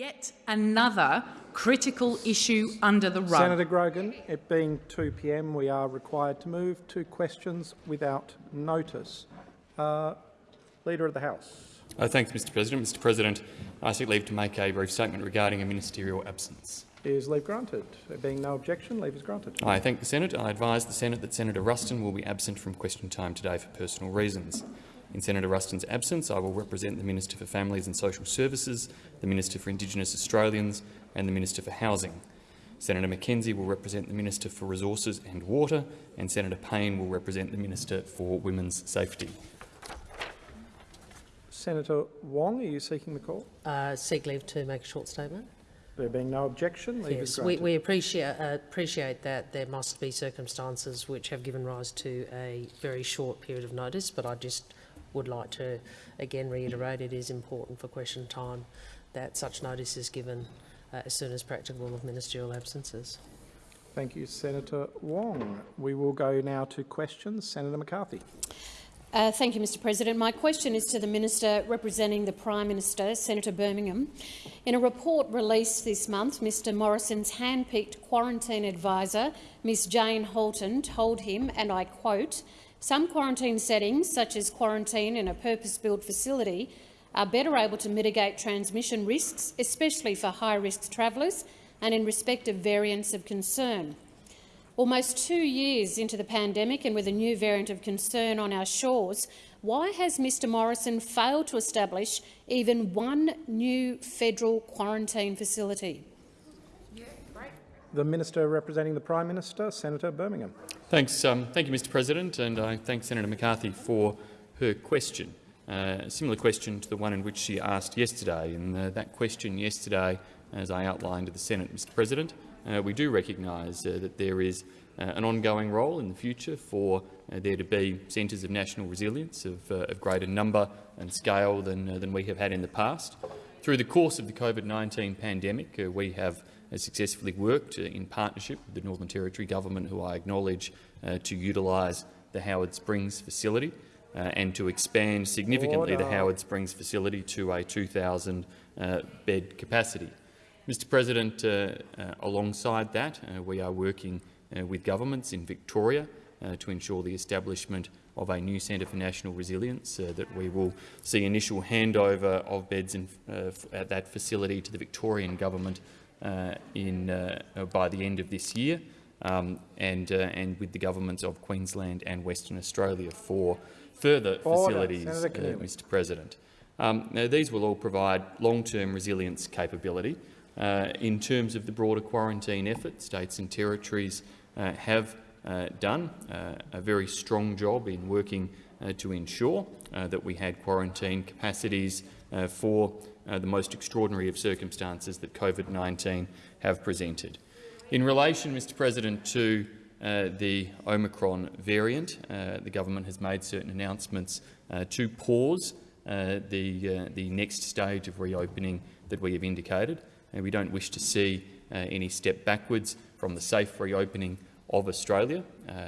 Yet another critical issue under the rug. Senator Grogan, it being 2 p.m, we are required to move to questions without notice. Uh, Leader of the House. Uh, thanks, Mr President. Mr President, I seek leave to make a brief statement regarding a ministerial absence. Is leave granted? There being no objection, leave is granted. I thank the Senate. I advise the Senate that Senator Ruston will be absent from question time today for personal reasons. In Senator Ruston's absence, I will represent the Minister for Families and Social Services, the Minister for Indigenous Australians and the Minister for Housing. Senator McKenzie will represent the Minister for Resources and Water, and Senator Payne will represent the Minister for Women's Safety. Senator Wong, are you seeking the call? Uh, seek leave to make a short statement. There being no objection, leave is Yes, we, we appreciate, uh, appreciate that there must be circumstances which have given rise to a very short period of notice, but I just would like to again reiterate it is important for question time that such notice is given uh, as soon as practicable of ministerial absences. Thank you, Senator Wong. We will go now to questions. Senator McCarthy. Uh, thank you, Mr President. My question is to the Minister representing the Prime Minister, Senator Birmingham. In a report released this month, Mr Morrison's hand-picked quarantine advisor, Ms Jane Halton, told him, and I quote, some quarantine settings, such as quarantine in a purpose-built facility, are better able to mitigate transmission risks, especially for high-risk travellers and in respect of variants of concern. Almost two years into the pandemic and with a new variant of concern on our shores, why has Mr Morrison failed to establish even one new federal quarantine facility? The Minister representing the Prime Minister, Senator Birmingham. Thanks, um, thank you, Mr President, and I thank Senator McCarthy for her question. Uh, a similar question to the one in which she asked yesterday. And uh, that question yesterday, as I outlined to the Senate, Mr President, uh, we do recognise uh, that there is uh, an ongoing role in the future for uh, there to be centres of national resilience of, of, greater number and scale than, than we have had in the past. Through the course of the COVID-19 pandemic, we have successfully worked in partnership with the Northern Territory Government, who I acknowledge, to utilise the Howard Springs facility uh, and to expand significantly Order. the Howard Springs facility to a 2,000 uh, bed capacity. Mr President, uh, uh alongside that, uh, we are working uh, with governments in Victoria to ensure the establishment of a new Centre for National Resilience, that we will see initial handover of beds in, at that facility to the Victorian government in, by the end of this year, um, and, and with the governments of Queensland and Western Australia for further Order. facilities, uh, Mr President. Um, now, these will all provide long-term resilience capability. Uh, in terms of the broader quarantine effort, states and territories uh, have uh, done uh, a very strong job in working uh, to ensure that we had quarantine capacities for the most extraordinary of circumstances that COVID-19 have presented. In relation, Mr President, to uh, the Omicron variant. Uh, the government has made certain announcements uh, to pause uh, the, uh, the next stage of reopening that we have indicated. And we don't wish to see any step backwards from the safe reopening of Australia.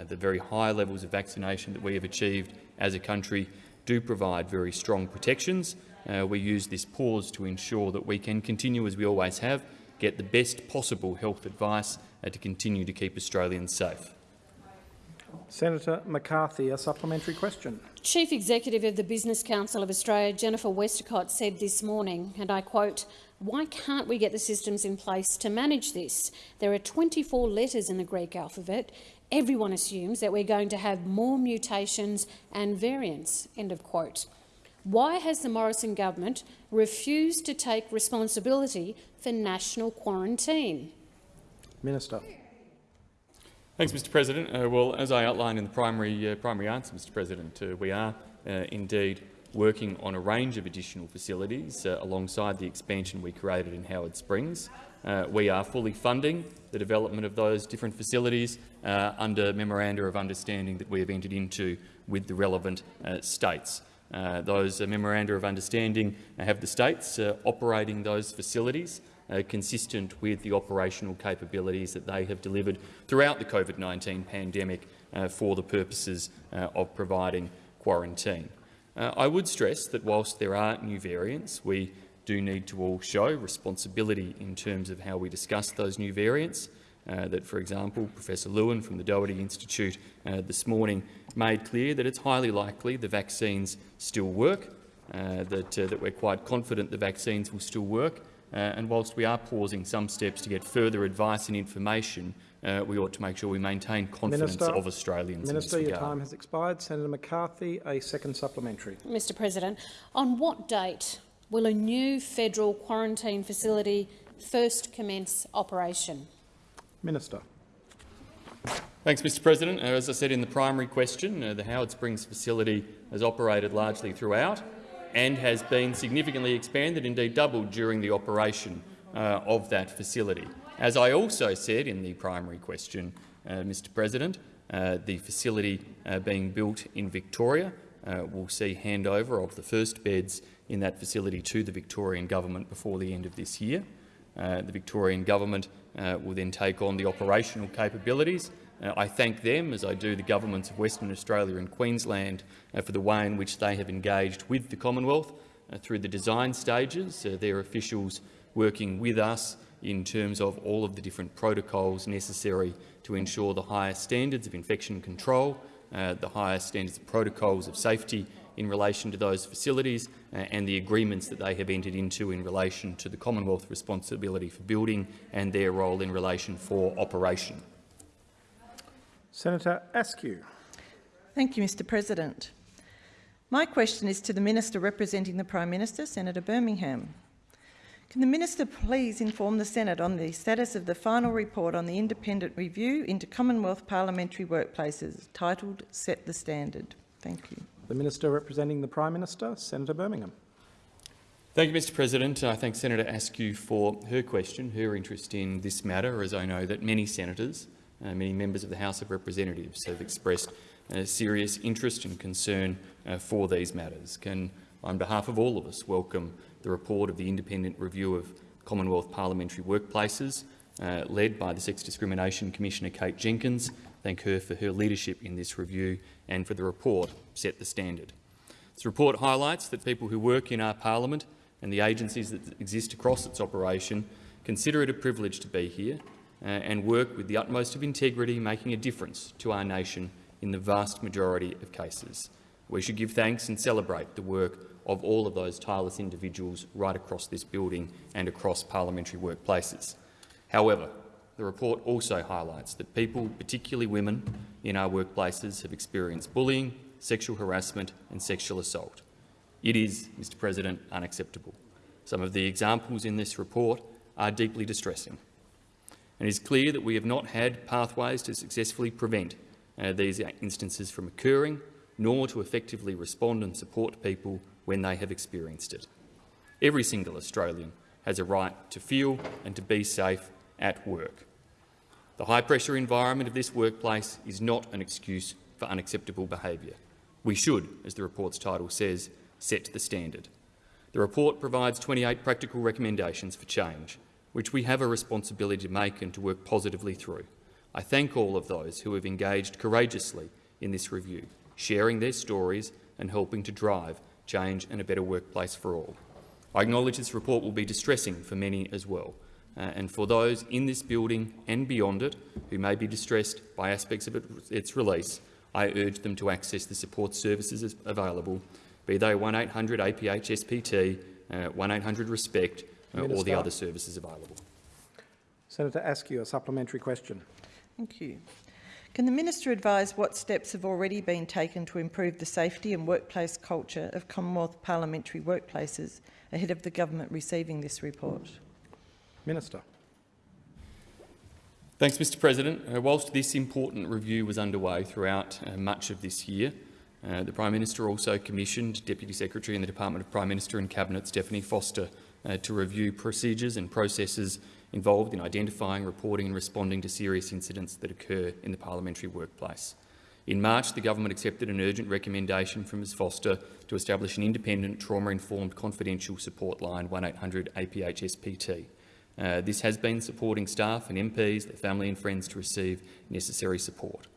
the very high levels of vaccination that we have achieved as a country do provide very strong protections. We use this pause to ensure that we can continue, as we always have, get the best possible health advice uh, to continue to keep Australians safe. Senator McCarthy, a supplementary question. Chief Executive of the Business Council of Australia, Jennifer Westacott, said this morning, and I quote, why can't we get the systems in place to manage this? There are 24 letters in the Greek alphabet. Everyone assumes that we're going to have more mutations and variants. End of quote. Why has the Morrison government refused to take responsibility for national quarantine? Minister. Thanks, Mr President. Uh, well, as I outlined in the primary, uh, primary answer, Mr President, uh, we are uh, indeed working on a range of additional facilities uh, alongside the expansion we created in Howard Springs. Uh, we are fully funding the development of those different facilities under memoranda of understanding that we have entered into with the relevant states. Those memoranda of understanding have the states operating those facilities uh, consistent with the operational capabilities that they have delivered throughout the COVID-19 pandemic uh, for the purposes uh, of providing quarantine. Uh, I would stress that whilst there are new variants, we do need to all show responsibility in terms of how we discuss those new variants. Uh, that, for example, Professor Lewin from the Doherty Institute uh, this morning made clear that it's highly likely the vaccines still work, uh, that, uh, that we're quite confident the vaccines will still work, uh, and whilst we are pausing some steps to get further advice and information, uh, we ought to make sure we maintain confidence Minister, of Australians Minister, in this your time has expired. Senator McCarthy, a second supplementary. Mr President, on what date will a new federal quarantine facility first commence operation? Minister. Thanks, Mr President. Uh, as I said in the primary question, uh, the Howard Springs facility has operated largely throughout and has been significantly expanded, indeed doubled, during the operation uh, of that facility. As I also said in the primary question, uh, Mr President, uh, the facility uh, being built in Victoria will see handover of the first beds in that facility to the Victorian government before the end of this year. The Victorian government uh, will then take on the operational capabilities. Uh, I thank them, as I do the governments of Western Australia and Queensland, uh, for the way in which they have engaged with the Commonwealth uh, through the design stages. Uh, their officials working with us in terms of all of the different protocols necessary to ensure the highest standards of infection control, uh, the highest standards of protocols of safety in relation to those facilities uh, and the agreements that they have entered into in relation to the Commonwealth responsibility for building and their role in relation for operation. Senator Askew. Thank you, Mr President. My question is to the Minister representing the Prime Minister, Senator Birmingham. Can the Minister please inform the Senate on the status of the final report on the independent review into Commonwealth parliamentary workplaces, titled Set the Standard? Thank you. The Minister representing the Prime Minister, Senator Birmingham. Thank you, Mr President. I thank Senator Askew for her question, her interest in this matter, as I know that many senators, uh, many members of the House of Representatives have expressed uh, serious interest and concern uh, for these matters. Can, on behalf of all of us, welcome the report of the Independent Review of Commonwealth Parliamentary Workplaces, uh, led by the Sex Discrimination Commissioner Kate Jenkins. Thank her for her leadership in this review and for the report Set the Standard. This report highlights that people who work in our parliament and the agencies that exist across its operation consider it a privilege to be here uh, and work with the utmost of integrity, making a difference to our nation in the vast majority of cases. We should give thanks and celebrate the work of all of those tireless individuals right across this building and across parliamentary workplaces. However, the report also highlights that people, particularly women, in our workplaces have experienced bullying, sexual harassment and sexual assault. It is, Mr President, unacceptable. Some of the examples in this report are deeply distressing. And it is clear that we have not had pathways to successfully prevent uh, these instances from occurring, nor to effectively respond and support people when they have experienced it. Every single Australian has a right to feel and to be safe at work. The high-pressure environment of this workplace is not an excuse for unacceptable behaviour. We should, as the report's title says, set the standard. The report provides 28 practical recommendations for change, which we have a responsibility to make and to work positively through. I thank all of those who have engaged courageously in this review, sharing their stories and helping to drive change and a better workplace for all. I acknowledge this report will be distressing for many as well, and for those in this building and beyond it who may be distressed by aspects of it, its release, I urge them to access the support services available, be they 1800 APHSPT, uh, 1800 RESPECT uh, or the other services available. Senator Askew, a supplementary question. Thank you. Can the Minister advise what steps have already been taken to improve the safety and workplace culture of Commonwealth parliamentary workplaces ahead of the government receiving this report? Minister. Thanks, Mr President. Uh, whilst this important review was underway throughout uh, much of this year, uh, the Prime Minister also commissioned Deputy Secretary in the Department of Prime Minister and Cabinet, Stephanie Foster, uh, to review procedures and processes involved in identifying, reporting and responding to serious incidents that occur in the parliamentary workplace. In March, the government accepted an urgent recommendation from Ms Foster to establish an independent, trauma-informed confidential support line 1800 APH SPT. Uh, this has been supporting staff and MPs, their family and friends to receive necessary support.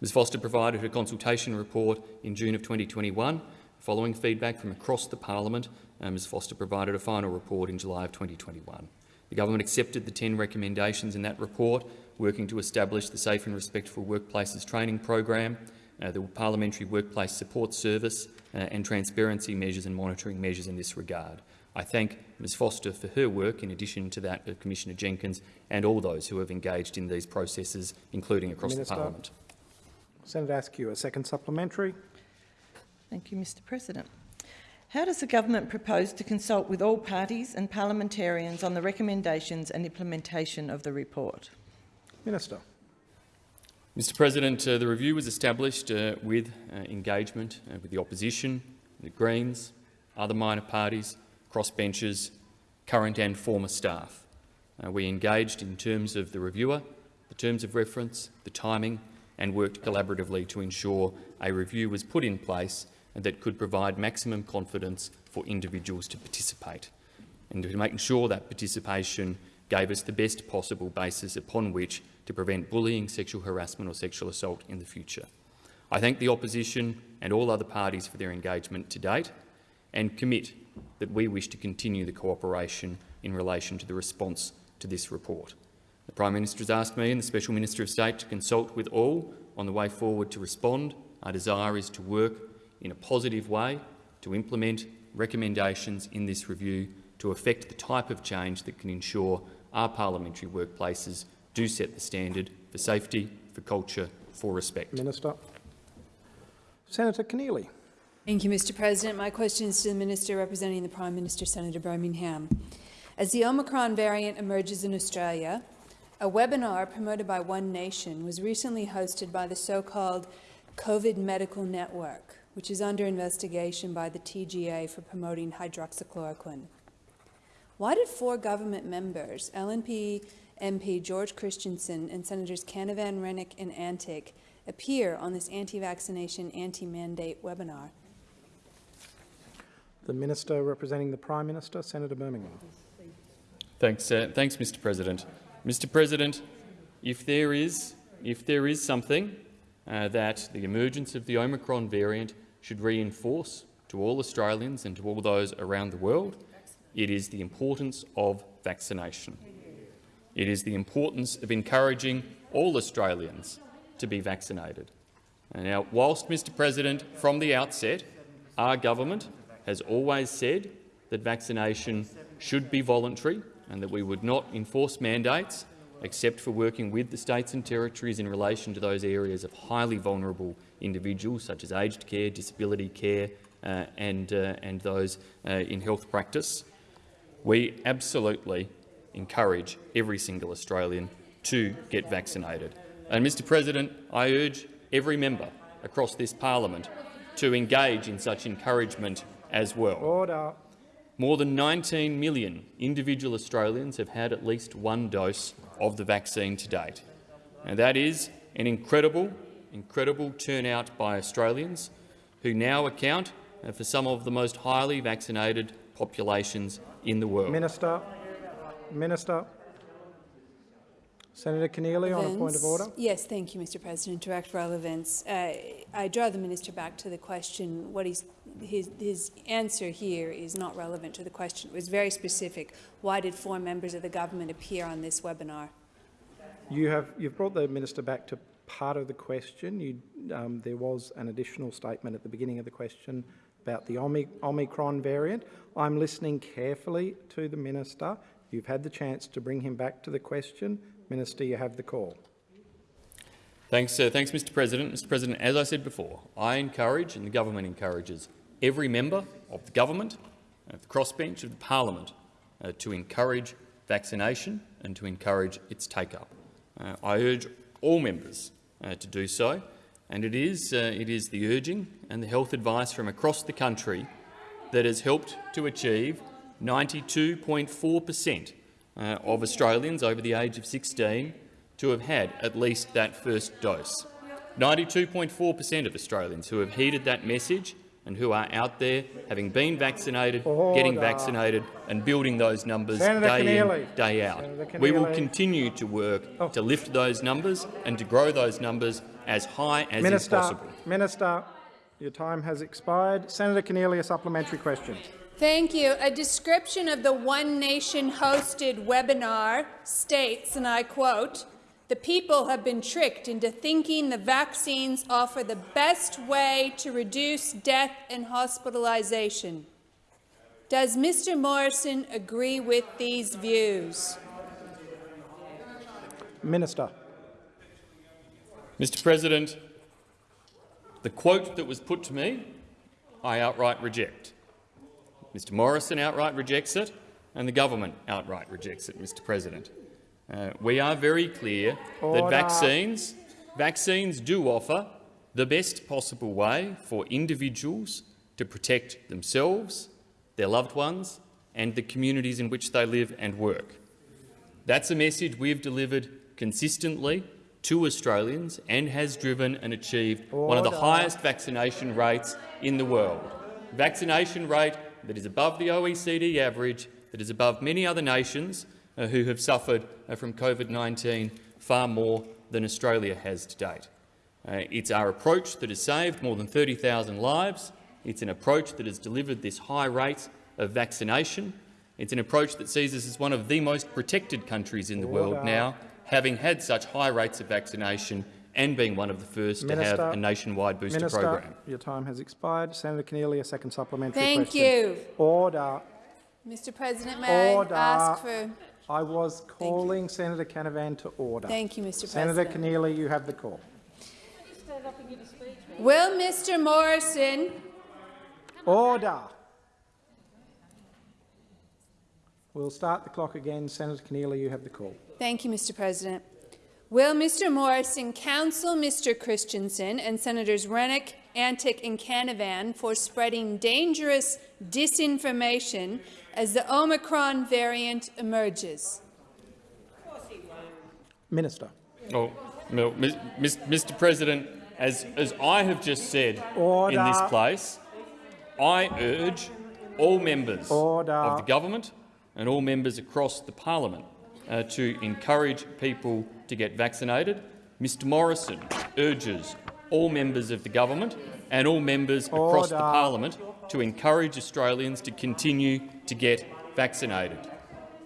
Ms Foster provided her consultation report in June of 2021 Following feedback from across the parliament, uh, Ms Foster provided a final report in July of 2021. The government accepted the 10 recommendations in that report, working to establish the Safe and Respectful Workplaces training program, uh, the Parliamentary Workplace Support Service uh, and transparency measures and monitoring measures in this regard. I thank Ms Foster for her work, in addition to that of Commissioner Jenkins and all those who have engaged in these processes, including across Minister. the parliament. Senator Askew, a second supplementary. Thank you, Mr President. How does the government propose to consult with all parties and parliamentarians on the recommendations and implementation of the report? Minister. Mr President, uh, the review was established uh, with uh, engagement uh, with the opposition, the Greens, other minor parties, crossbenchers, current and former staff. Uh, we engaged in terms of the reviewer, the terms of reference, the timing and worked collaboratively to ensure a review was put in place that could provide maximum confidence for individuals to participate and to make sure that participation gave us the best possible basis upon which to prevent bullying, sexual harassment or sexual assault in the future. I thank the opposition and all other parties for their engagement to date and commit that we wish to continue the cooperation in relation to the response to this report. The Prime Minister has asked me and the Special Minister of State to consult with all on the way forward to respond. Our desire is to work in a positive way to implement recommendations in this review to affect the type of change that can ensure our parliamentary workplaces do set the standard for safety, for culture, for respect. Minister. Senator Keneally. Thank you, Mr President. My question is to the Minister representing the Prime Minister, Senator Birmingham. As the Omicron variant emerges in Australia, a webinar promoted by One Nation was recently hosted by the so-called COVID Medical Network, which is under investigation by the TGA for promoting hydroxychloroquine. Why did four government members, LNP MP George Christensen and Senators Canavan, Rennick and Antic, appear on this anti-vaccination, anti-mandate webinar? The Minister representing the Prime Minister, Senator Birmingham. Thanks, uh, thanks, Mr. President. Mr. President, if there is, if there is something uh, that the emergence of the Omicron variant should reinforce to all Australians and to all those around the world, it is the importance of vaccination. It is the importance of encouraging all Australians to be vaccinated. And now, whilst, Mr President, from the outset, our government has always said that vaccination should be voluntary and that we would not enforce mandates except for working with the states and territories in relation to those areas of highly vulnerable individuals, such as aged care, disability care uh, and, uh, and those uh, in health practice. We absolutely encourage every single Australian to get vaccinated. And, Mr President, I urge every member across this parliament to engage in such encouragement as well. Order. More than 19 million individual Australians have had at least one dose of the vaccine to date. And that is an incredible, incredible turnout by Australians who now account for some of the most highly vaccinated populations in the world. Minister. Minister. Senator Keneally on a point of order. Yes, thank you, Mr President. Direct relevance. Uh, I draw the minister back to the question. What he's, his, his answer here is not relevant to the question. It was very specific. Why did four members of the government appear on this webinar? You have you've brought the minister back to part of the question. You, um, there was an additional statement at the beginning of the question about the Omicron variant. I'm listening carefully to the minister. You've had the chance to bring him back to the question. Minister, you have the call. Thanks, uh, thanks, Mr. President. Mr. President, as I said before, I encourage and the government encourages every member of the government, of the crossbench of the parliament, uh, to encourage vaccination and to encourage its take-up. Uh, I urge all members uh, to do so, and it is, uh, it is the urging and the health advice from across the country that has helped to achieve 92.4 per cent uh, of Australians over the age of 16 to have had at least that first dose. 92.4 per cent of Australians who have heeded that message and who are out there having been vaccinated, oh, getting vaccinated and building those numbers Senator day Keneally. in, day out. We will continue to work Oh. to lift those numbers and to grow those numbers as high as is Minister, possible. Minister, Your time has expired. Senator Keneally, a supplementary question. Thank you. A description of the One Nation hosted webinar states, and I quote, the people have been tricked into thinking the vaccines offer the best way to reduce death and hospitalization. Does Mr Morrison agree with these views? Minister. Mr President, the quote that was put to me, I outright reject. Mr Morrison outright rejects it, and the government outright rejects it, Mr President. Uh, we are very clear Order. that vaccines, vaccines do offer the best possible way for individuals to protect themselves, their loved ones and the communities in which they live and work. That's a message we've delivered consistently to Australians and has driven and achieved one of the highest vaccination rates in the world. Vaccination rate that is above the OECD average, that is above many other nations who have suffered uh, from COVID-19 far more than Australia has to date. Uh, it's our approach that has saved more than 30,000 lives. It's an approach that has delivered this high rate of vaccination. It's an approach that sees us as one of the most protected countries in the world now, having had such high rates of vaccination and being one of the first to have a nationwide booster Minister, program. your time has expired. Senator Keneally, a second supplementary Thank question. you. Order. Mr President, may Order. I ask for... I was calling Senator Canavan to order. Thank you, Mr Senator President. Senator Keneally, you have the call. Will Mr Morrison Order. We'll start the clock again. Senator Keneally, you have the call. Thank you, Mr. President. Will Mr. Morrison counsel Mr. Christensen and Senators Rennick, Antic and Canavan for spreading dangerous disinformation as the Omicron variant emerges? Minister. Oh, no, Mis- Mis- Mr. President, as, as I have just said in this place, I urge all members Order. of the government and all members across the parliament uh, to encourage people to get vaccinated. Mr Morrison urges all members of the government and all members across the parliament to encourage Australians to continue to get vaccinated.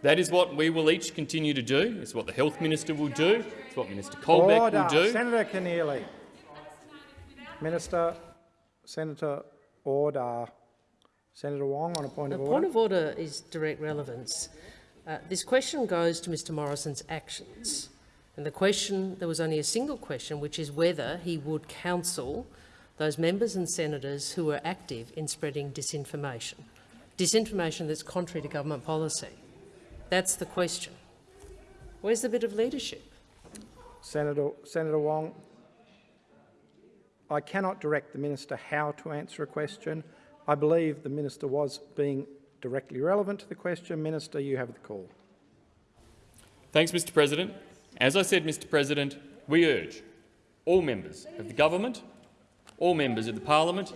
That is what we will each continue to do. It's what the Health Minister will do. It's what Minister Colbeck Order. will do. Senator Keneally. Minister, Senator, order. Senator Wong on a point The of order. The point of order is direct relevance. Uh, this question goes to Mr Morrison's actions. And the question, there was only a single question, which is whether he would counsel those members and senators who are active in spreading disinformation. Disinformation that's contrary to government policy. That's the question. Where's the bit of leadership? Senator, Senator Wong, I cannot direct the minister how to answer a question. I believe the minister was being directly relevant to the question. Minister, you have the call. Thanks, Mr President. As I said, Mr President, we urge all members of the government, all members of the parliament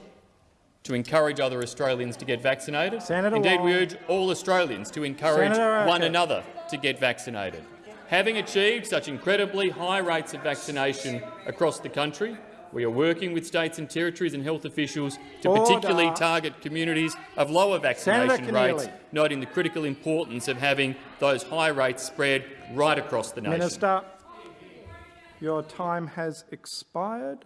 to encourage other Australians to get vaccinated. Senator Indeed, we urge all Australians to encourage Senator one another to get vaccinated. Having achieved such incredibly high rates of vaccination across the country, we are working with states and territories and health officials to Order. particularly target communities of lower vaccination rates, noting the critical importance of having those high rates spread right across the nation. Minister, your time has expired.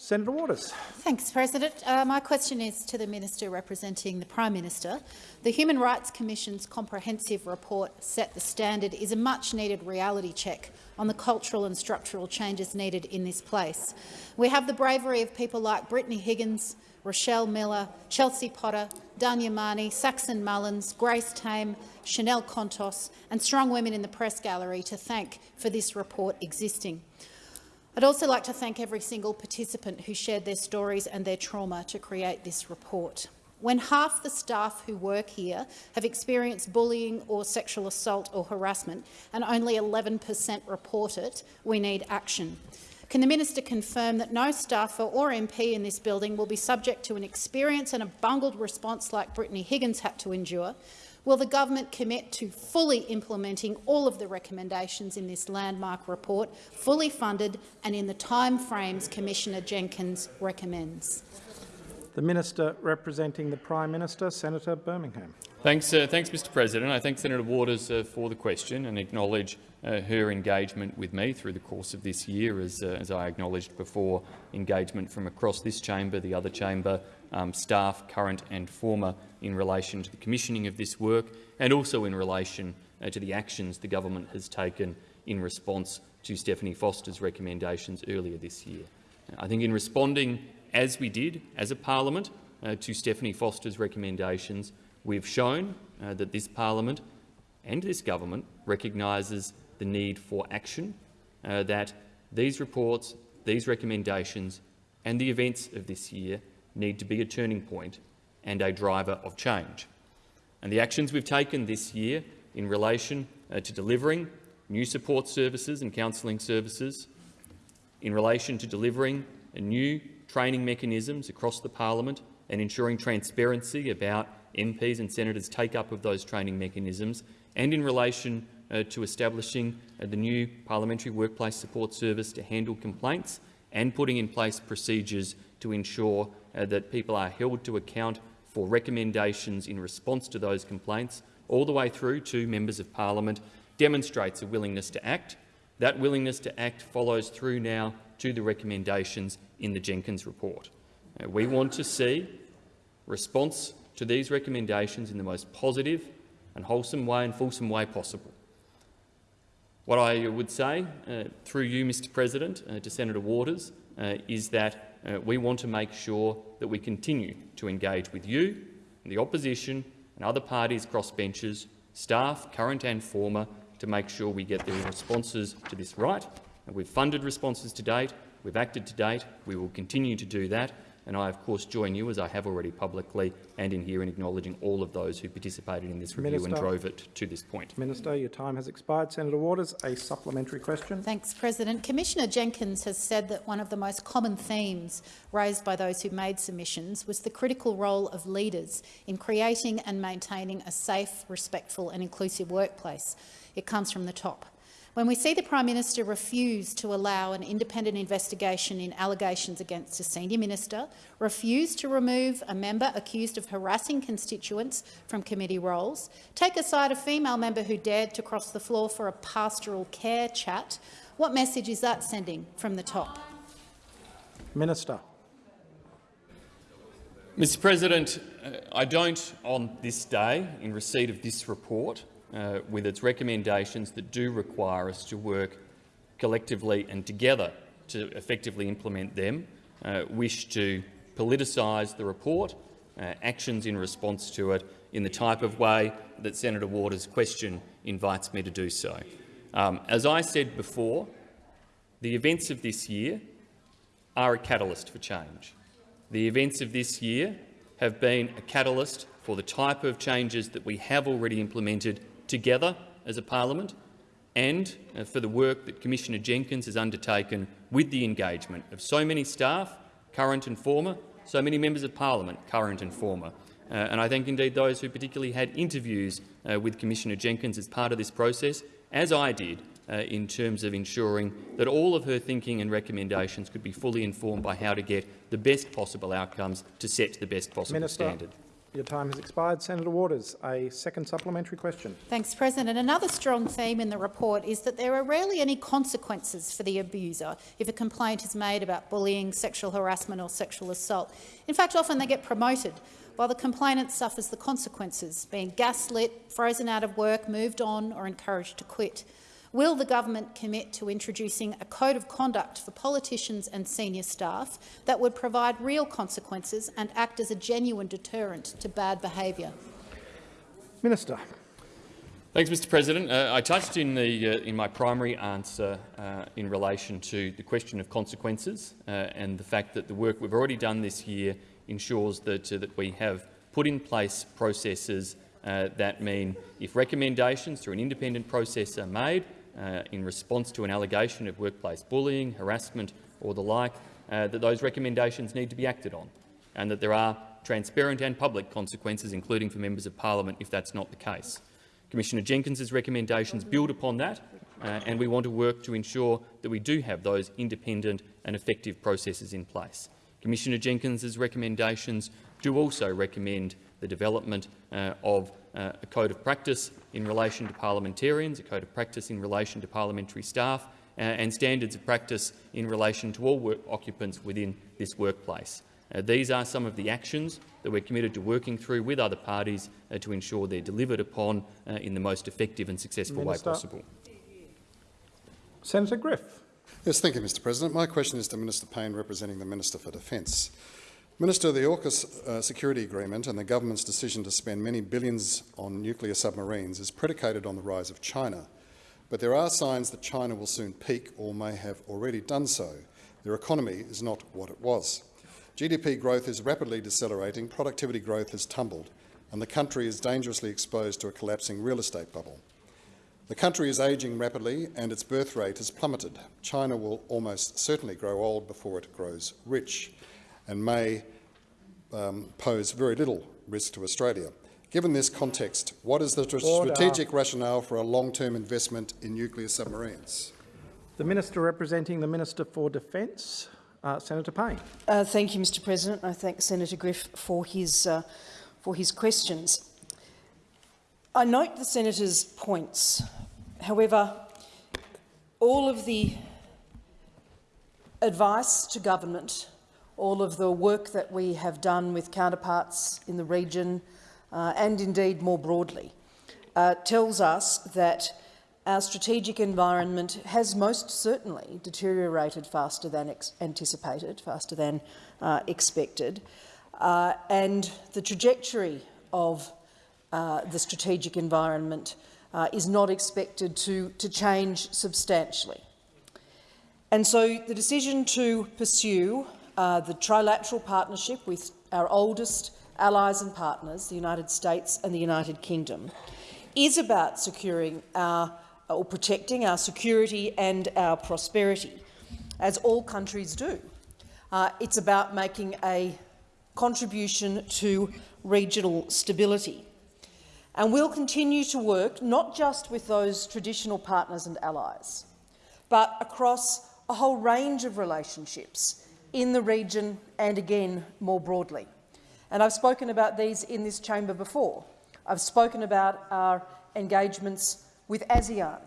Senator Waters. Thanks, President. Uh, my question is to the Minister representing the Prime Minister. The Human Rights Commission's comprehensive report, Set the Standard, is a much-needed reality check on the cultural and structural changes needed in this place. We have the bravery of people like Brittany Higgins, Rochelle Miller, Chelsey Potter, Dhanya Saxon Mullins, Grace Tame, Chanel Contos and strong women in the press gallery to thank for this report existing. I'd also like to thank every single participant who shared their stories and their trauma to create this report. When half the staff who work here have experienced bullying or sexual assault or harassment and only 11 per cent report it, we need action. Can the minister confirm that no staffer or MP in this building will be subject to an experience and a bungled response like Brittany Higgins had to endure? Will the government commit to fully implementing all of the recommendations in this landmark report, fully funded and in the timeframes Commissioner Jenkins recommends? The Minister representing the Prime Minister, Senator Birmingham. Thanks, uh, thanks, Mr. President. I thank Senator Waters uh, for the question and acknowledge uh, her engagement with me through the course of this year, as, uh, as I acknowledged before, engagement from across this chamber, the other chamber, um, staff, current and former, in relation to the commissioning of this work, and also in relation uh, to the actions the government has taken in response to Stephanie Foster's recommendations earlier this year. I think in responding, as we did as a parliament, uh, to Stephanie Foster's recommendations, we've shown uh, that this parliament and this government recognises the need for action, uh, that these reports, these recommendations and the events of this year need to be a turning point and a driver of change. And the actions we've taken this year in relation uh, to delivering new support services and counselling services, in relation to delivering new training mechanisms across the parliament and ensuring transparency about MPs and senators' take-up of those training mechanisms, and in relation uh, to establishing uh, the new Parliamentary Workplace Support Service to handle complaints and putting in place procedures to ensure uh, that people are held to account for recommendations in response to those complaints, all the way through to members of parliament, demonstrates a willingness to act. That willingness to act follows through now to the recommendations in the Jenkins report. Uh, we want to see response to these recommendations in the most positive and wholesome way and fulsome way possible. What I would say, uh, through you, Mr President, uh, to Senator Waters, uh, is that uh, we want to make sure that we continue to engage with you, the opposition and other parties across benches, staff, current and former, to make sure we get the responses to this right. And we've funded responses to date, we've acted to date, we will continue to do that, and I, of course, join you, as I have already publicly and in here, in acknowledging all of those who participated in this review Minister. and drove it to this point. Minister, your time has expired. Senator Waters, a supplementary question. Thanks, President. Commissioner Jenkins has said that one of the most common themes raised by those who made submissions was the critical role of leaders in creating and maintaining a safe, respectful and inclusive workplace. It comes from the top. When we see the Prime Minister refuse to allow an independent investigation in allegations against a senior minister, refuse to remove a member accused of harassing constituents from committee roles, take aside a female member who dared to cross the floor for a pastoral care chat, what message is that sending from the top? Minister. Mr President, uh, I don't, on this day, in receipt of this report, uh, with its recommendations that do require us to work collectively and together to effectively implement them, uh, wish to politicise the report, uh, actions in response to it, in the type of way that Senator Waters' question invites me to do so. Um, as I said before, the events of this year are a catalyst for change. The events of this year have been a catalyst for the type of changes that we have already implemented together as a parliament and uh, for the work that Commissioner Jenkins has undertaken with the engagement of so many staff, current and former, so many members of parliament, current and former. Uh, and I thank indeed those who particularly had interviews uh, with Commissioner Jenkins as part of this process, as I did, uh, in terms of ensuring that all of her thinking and recommendations could be fully informed by how to get the best possible outcomes to set the best possible Minister. standard. Your time has expired. Senator Waters, a second supplementary question. Thanks, President. Another strong theme in the report is that there are rarely any consequences for the abuser if a complaint is made about bullying, sexual harassment or sexual assault. In fact, often they get promoted, while the complainant suffers the consequences, being gaslit, frozen out of work, moved on or encouraged to quit. Will the government commit to introducing a code of conduct for politicians and senior staff that would provide real consequences and act as a genuine deterrent to bad behaviour? Minister. Thanks, Mr President. Uh, I touched in, the, uh, in my primary answer uh, in relation to the question of consequences uh, and the fact that the work we've already done this year ensures that, uh, that we have put in place processes uh, that mean if recommendations through an independent process are made, uh, in response to an allegation of workplace bullying, harassment or the like, uh, that those recommendations need to be acted on and that there are transparent and public consequences, including for members of parliament if that's not the case. Commissioner Jenkins's recommendations build upon that, uh, and we want to work to ensure that we do have those independent and effective processes in place. Commissioner Jenkins's recommendations do also recommend the development uh, of uh, a code of practice in relation to parliamentarians, a code of practice in relation to parliamentary staff, uh, and standards of practice in relation to all work occupants within this workplace. Uh, these are some of the actions that we're committed to working through with other parties uh, to ensure they're delivered upon uh, in the most effective and successful Minister. way possible. Senator Griff. Yes, thank you, Mr President. My question is to Minister Payne, representing the Minister for Defence. Minister, the AUKUS uh, security agreement and the government's decision to spend many billions on nuclear submarines is predicated on the rise of China. But there are signs that China will soon peak or may have already done so. Their economy is not what it was. GDP growth is rapidly decelerating, productivity growth has tumbled, and the country is dangerously exposed to a collapsing real estate bubble. The country is ageing rapidly and its birth rate has plummeted. China will almost certainly grow old before it grows rich and may um, pose very little risk to Australia. Given this context, what is the tr- Order. strategic rationale for a long-term investment in nuclear submarines? The Minister representing the Minister for Defence, uh, Senator Payne. Uh, thank you, Mr President. I thank Senator Griff for his, uh, for his questions. I note the Senator's points. However, all of the advice to government, all of the work that we have done with counterparts in the region uh, and indeed more broadly, uh, tells us that our strategic environment has most certainly deteriorated faster than anticipated, faster than uh, expected, uh, and the trajectory of uh, the strategic environment uh, is not expected to, to change substantially. And so the decision to pursue uh, the trilateral partnership with our oldest allies and partners, the United States and the United Kingdom, is about securing our, or protecting our security and our prosperity, as all countries do. Uh, it's about making a contribution to regional stability. And we'll continue to work not just with those traditional partners and allies, but across a whole range of relationships in the region and again more broadly. And I've spoken about these in this chamber before. I've spoken about our engagements with ASEAN,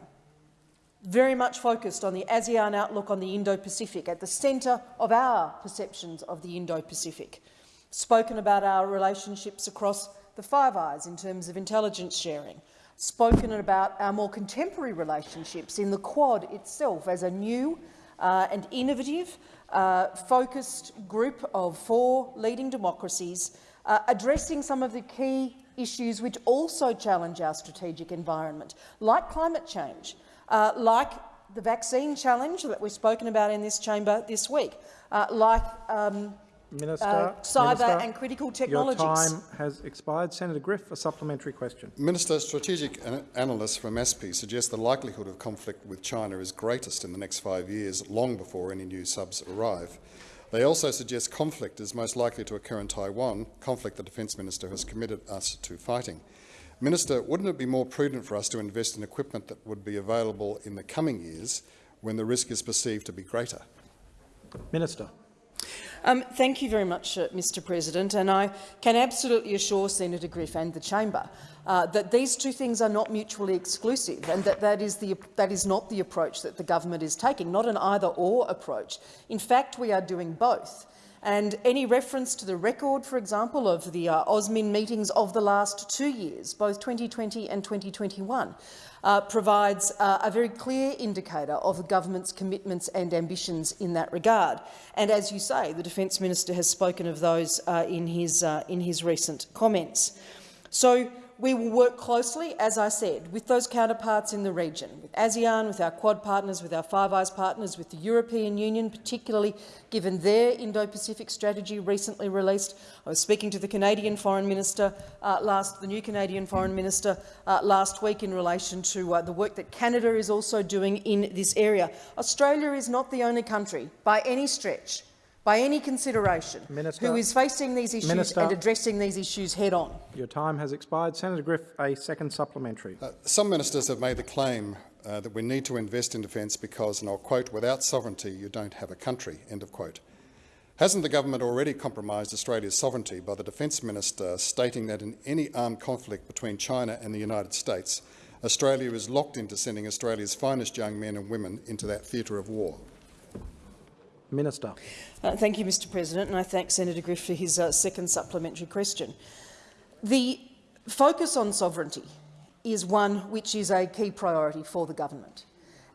very much focused on the ASEAN outlook on the Indo-Pacific, at the centre of our perceptions of the Indo-Pacific. Spoken about our relationships across the Five Eyes in terms of intelligence sharing. Spoken about our more contemporary relationships in the Quad itself as a new uh, and innovative, uh, focused group of four leading democracies uh, addressing some of the key issues which also challenge our strategic environment, like climate change, uh, like the vaccine challenge that we've spoken about in this chamber this week, uh, like um, Minister, uh, cyber Minister, and critical technologies. Your time has expired. Senator Griff, a supplementary question. Minister, strategic an analysts from ASPI suggest the likelihood of conflict with China is greatest in the next five years, long before any new subs arrive. They also suggest conflict is most likely to occur in Taiwan, conflict the Defence Minister has committed us to fighting. Minister, wouldn't it be more prudent for us to invest in equipment that would be available in the coming years when the risk is perceived to be greater? Minister. Um, thank you very much, uh, Mr President, and I can absolutely assure Senator Griff and the chamber uh, that these two things are not mutually exclusive and that that is, the, that is not the approach that the government is taking, not an either-or approach. In fact, we are doing both. And any reference to the record, for example, of the uh, AUSMIN meetings of the last two years, both 2020 and 2021, uh, provides uh, a very clear indicator of the government's commitments and ambitions in that regard. And as you say, the Defence Minister has spoken of those uh, in, his, uh, in his recent comments. So we will work closely, as I said, with those counterparts in the region, with ASEAN, with our Quad partners, with our Five Eyes partners, with the European Union, particularly given their Indo-Pacific strategy recently released. I was speaking to the Canadian Foreign Minister uh, last, the new Canadian Foreign Minister uh, last week in relation to uh, the work that Canada is also doing in this area. Australia is not the only country, by any stretch, by any consideration, Minister. who is facing these issues Minister. and addressing these issues head-on. Your time has expired. Senator Griff, a second supplementary. Uh, some ministers have made the claim uh, that we need to invest in defence because, and I'll quote, without sovereignty you don't have a country, end of quote. Hasn't the government already compromised Australia's sovereignty by the Defence Minister stating that in any armed conflict between China and the United States, Australia is locked into sending Australia's finest young men and women into that theatre of war? Minister. Uh, thank you, Mr President, and I thank Senator Griff for his uh, second supplementary question. The focus on sovereignty is one which is a key priority for the government.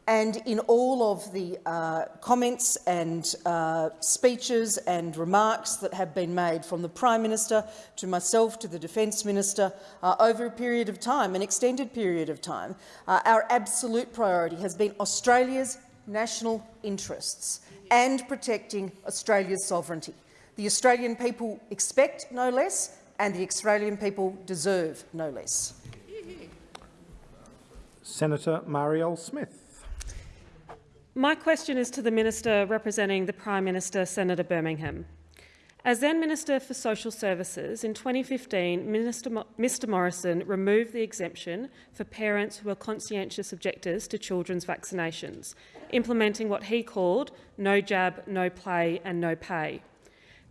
And in all of the uh, comments and uh, speeches and remarks that have been made from the Prime Minister to myself to the Defence Minister uh, over a period of time, an extended period of time, uh, our absolute priority has been Australia's national interests and protecting Australia's sovereignty. The Australian people expect no less and the Australian people deserve no less. Senator Marielle Smith. My question is to the Minister representing the Prime Minister, Senator Birmingham. As then Minister for Social Services, in 2015, Minister Mo Mr Morrison removed the exemption for parents who are conscientious objectors to children's vaccinations, implementing what he called no jab, no play and no pay.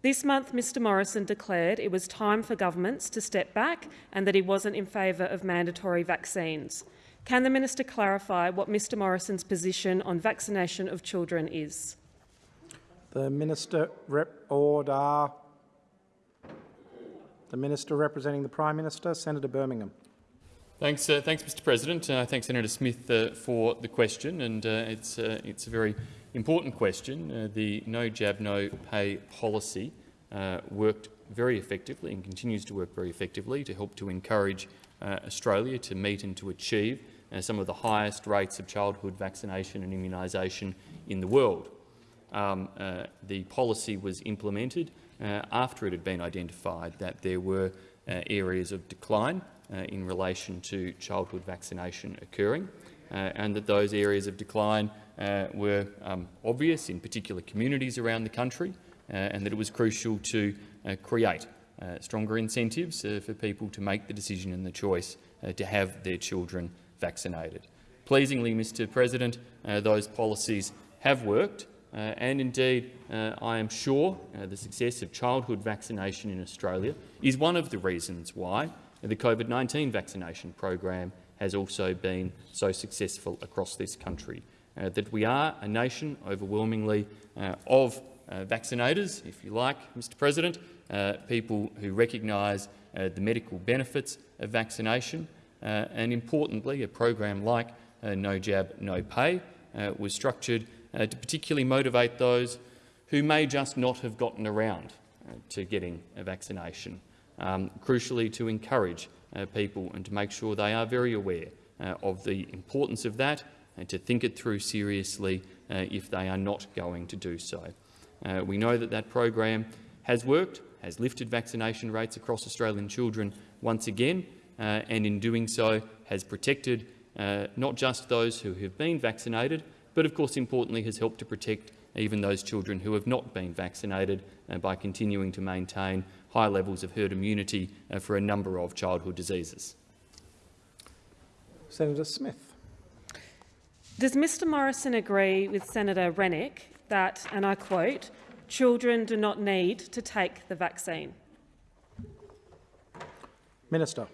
This month, Mr Morrison declared it was time for governments to step back and that he wasn't in favour of mandatory vaccines. Can the minister clarify what Mr Morrison's position on vaccination of children is? The Minister rep order. The Minister representing the Prime Minister, Senator Birmingham. Thanks, uh, thanks, Mr. President. Uh, thanks, Senator Smith, uh, for the question, and uh, it's uh, it's a very important question. Uh, the no jab, no pay policy worked very effectively and continues to work very effectively to help to encourage Australia to meet and to achieve some of the highest rates of childhood vaccination and immunisation in the world. Um, the policy was implemented after it had been identified that there were areas of decline uh, in relation to childhood vaccination occurring, uh, and that those areas of decline uh, were um, obvious in particular communities around the country, and that it was crucial to create stronger incentives for people to make the decision and the choice to have their children vaccinated. Pleasingly, Mr President, those policies have worked, uh, and indeed, uh, I am sure uh, the success of childhood vaccination in Australia is one of the reasons why the COVID-19 vaccination program has also been so successful across this country. Uh, that we are a nation overwhelmingly uh, of uh, vaccinators, if you like, Mr President, uh, people who recognise uh, the medical benefits of vaccination, uh, and importantly, a program like No Jab, No Pay was structured to particularly motivate those who may just not have gotten around to getting a vaccination um, crucially to encourage uh, people and to make sure they are very aware uh, of the importance of that and to think it through seriously uh, if they are not going to do so. Uh, we know that that program has worked, has lifted vaccination rates across Australian children once again, uh, and in doing so has protected uh, not just those who have been vaccinated, but of course importantly has helped to protect even those children who have not been vaccinated by continuing to maintain high levels of herd immunity uh, for a number of childhood diseases. Senator Smith. Does Mr Morrison agree with Senator Rennick that, and I quote, children do not need to take the vaccine? Minister.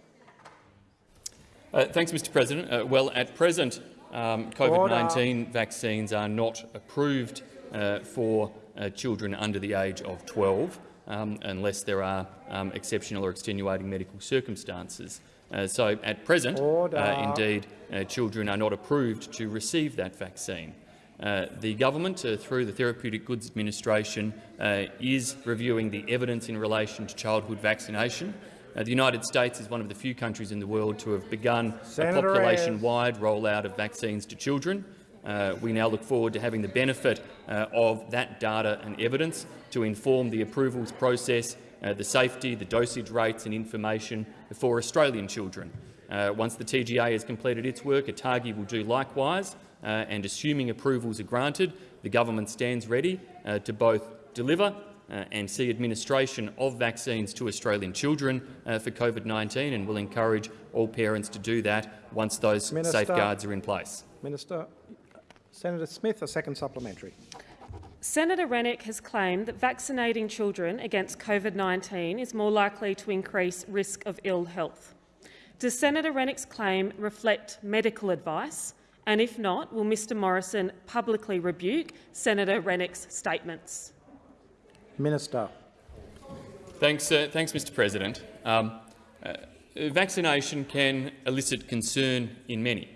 Uh, thanks, Mr President. Uh, well, at present, um, COVID-19 vaccines are not approved uh, for uh, children under the age of 12 um, unless there are um, exceptional or extenuating medical circumstances. Uh, so at present, uh, indeed, uh, children are not approved to receive that vaccine. Uh, the government, through the Therapeutic Goods Administration, is reviewing the evidence in relation to childhood vaccination. The United States is one of the few countries in the world to have begun Senator a population-wide rollout of vaccines to children. Uh, we now look forward to having the benefit uh, of that data and evidence to inform the approvals process, uh, the safety, the dosage rates and information for Australian children. Uh, once the TGA has completed its work, ATAGI will do likewise, uh, and assuming approvals are granted, the government stands ready uh, to both deliver uh, and see administration of vaccines to Australian children uh, for COVID-19 and will encourage all parents to do that once those Minister, safeguards are in place. Minister, Senator Smith, a second supplementary. Senator Rennick has claimed that vaccinating children against COVID-19 is more likely to increase risk of ill health. Does Senator Rennick's claim reflect medical advice? And if not, will Mr Morrison publicly rebuke Senator Rennick's statements? Minister. Thanks, uh, thanks Mr President. Um, uh, vaccination can elicit concern in many.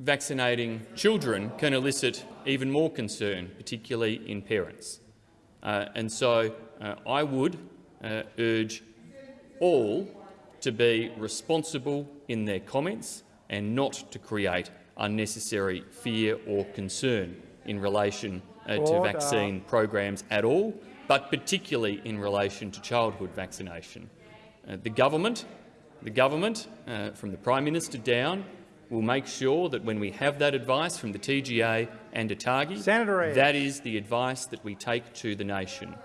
Vaccinating children can elicit even more concern, particularly in parents. Uh, and so uh, I would uh, urge all to be responsible in their comments and not to create unnecessary fear or concern in relation uh, to vaccine programs at all, but particularly in relation to childhood vaccination. Uh, the government, the government uh, from the Prime Minister down, will make sure that when we have that advice from the TGA and ATAGI, Senator that is the advice that we take to the nation.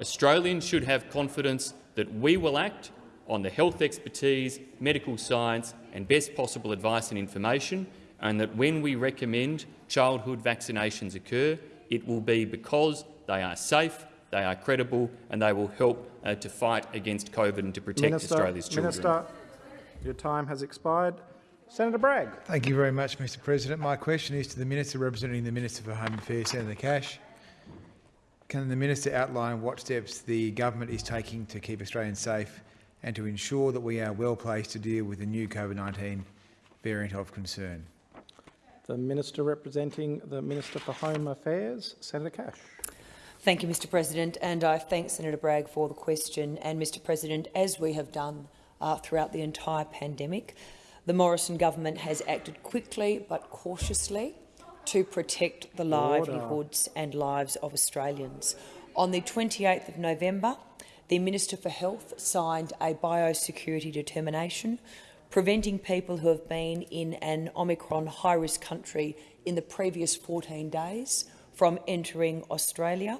Australians should have confidence that we will act on the health expertise, medical science and best possible advice and information, and that when we recommend childhood vaccinations occur, it will be because they are safe, they are credible and they will help uh, to fight against COVID and to protect Minister, Australia's children. Minister, your time has expired. Senator Bragg. Thank you very much, Mr President. My question is to the Minister representing the Minister for Home Affairs, Senator Cash. Can the Minister outline what steps the government is taking to keep Australians safe and to ensure that we are well placed to deal with the new COVID-19 variant of concern? The Minister representing the Minister for Home Affairs, Senator Cash. Thank you, Mr President, and I thank Senator Bragg for the question. And, Mr President, as we have done uh, throughout the entire pandemic, the Morrison government has acted quickly but cautiously to protect the livelihoods and lives of Australians. On the 28th of November, the Minister for Health signed a biosecurity determination preventing people who have been in an Omicron high-risk country in the previous 14 days from entering Australia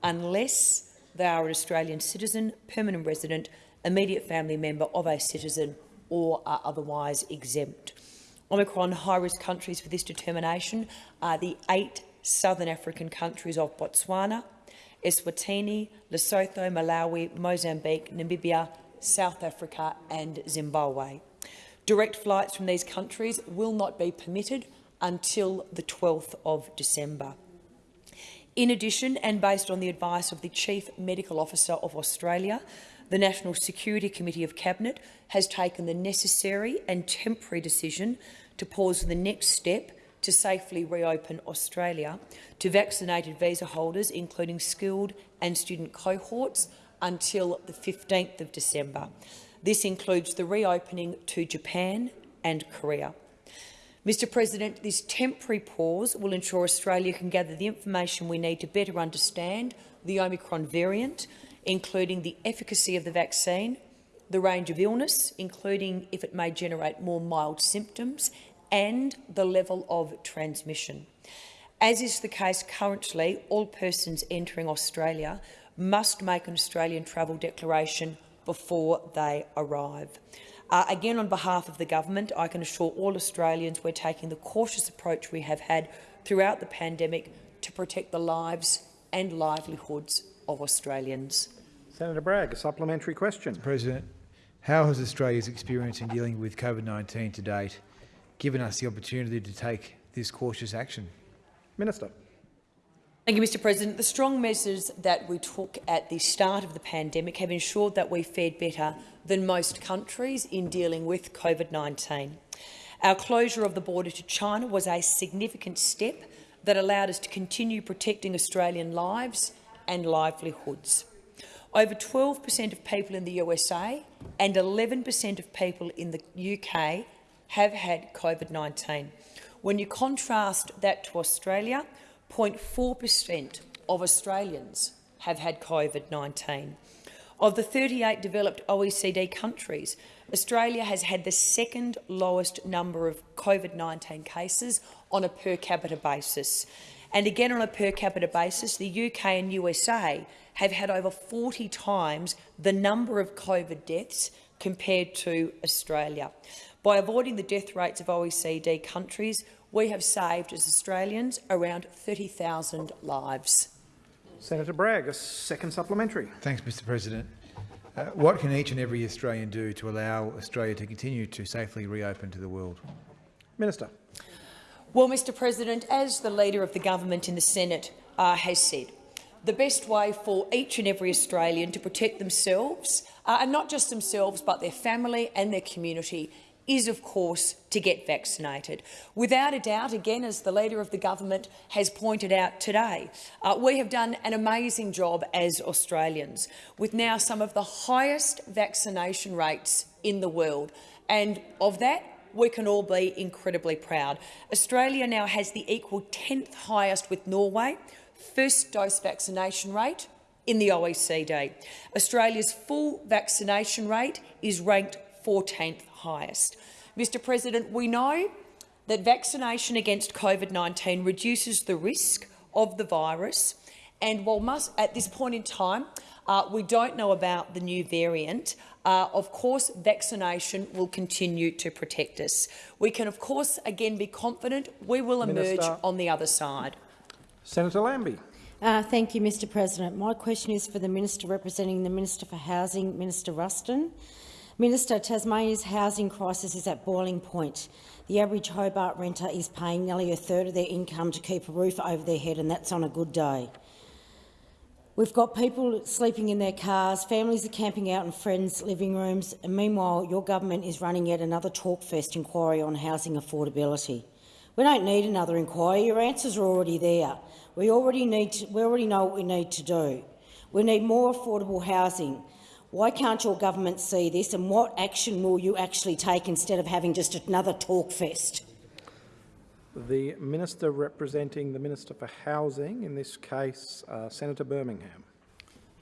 unless they are an Australian citizen, permanent resident, immediate family member of a citizen or are otherwise exempt. Omicron high-risk countries for this determination are the eight southern African countries of Botswana, Eswatini, Lesotho, Malawi, Mozambique, Namibia, South Africa and Zimbabwe. Direct flights from these countries will not be permitted until the 12th of December. In addition, and based on the advice of the Chief Medical Officer of Australia, the National Security Committee of Cabinet has taken the necessary and temporary decision to pause the next step to safely reopen Australia to vaccinated visa holders, including skilled and student cohorts, until the 15th of December. This includes the reopening to Japan and Korea. Mr President, this temporary pause will ensure Australia can gather the information we need to better understand the Omicron variant including the efficacy of the vaccine, the range of illness, including if it may generate more mild symptoms, and the level of transmission. As is the case currently, all persons entering Australia must make an Australian travel declaration before they arrive. Uh, again, on behalf of the government, I can assure all Australians we're taking the cautious approach we have had throughout the pandemic to protect the lives and livelihoods of Australians. Senator Bragg, a supplementary question. President, how has Australia's experience in dealing with COVID-19 to date given us the opportunity to take this cautious action? Minister. Thank you, Mr President. The strong measures that we took at the start of the pandemic have ensured that we fared better than most countries in dealing with COVID-19. Our closure of the border to China was a significant step that allowed us to continue protecting Australian lives and livelihoods. Over 12 per cent of people in the USA and 11 per cent of people in the UK have had COVID-19. When you contrast that to Australia, 0.4 per cent of Australians have had COVID-19. Of the 38 developed OECD countries, Australia has had the second lowest number of COVID-19 cases on a per capita basis. And again on a per capita basis, the UK and USA have had over 40 times the number of COVID deaths compared to Australia. By avoiding the death rates of OECD countries, we have saved, as Australians, around 30,000 lives. Senator Bragg, a second supplementary. Thanks, Mr President. Uh, what can each and every Australian do to allow Australia to continue to safely reopen to the world? Minister. Well, Mr President, as the Leader of the Government in the Senate uh, has said, the best way for each and every Australian to protect themselves, uh, and not just themselves but their family and their community, is, of course, to get vaccinated. Without a doubt, again, as the Leader of the Government has pointed out today, uh, we have done an amazing job as Australians, with now some of the highest vaccination rates in the world. And of that, we can all be incredibly proud. Australia now has the equal 10th highest with Norway, first dose vaccination rate in the OECD. Australia's full vaccination rate is ranked 14th highest. Mr President, we know that vaccination against COVID-19 reduces the risk of the virus, and while must, at this point in time uh, we don't know about the new variant, uh, of course vaccination will continue to protect us. We can of course again be confident we will emerge Minister. on the other side. Senator Lambie. Uh, thank you, Mr President. My question is for the Minister representing the Minister for Housing, Minister Ruston. Minister, Tasmania's housing crisis is at boiling point. The average Hobart renter is paying nearly a third of their income to keep a roof over their head, and that's on a good day. We've got people sleeping in their cars, families are camping out in friends' living rooms, and meanwhile your government is running yet another talkfest inquiry on housing affordability. We don't need another inquiry. Your answers are already there. We already, need to, we already know what we need to do. We need more affordable housing. Why can't your government see this, and what action will you actually take instead of having just another talk fest? The Minister representing the Minister for Housing, in this case uh, Senator Birmingham.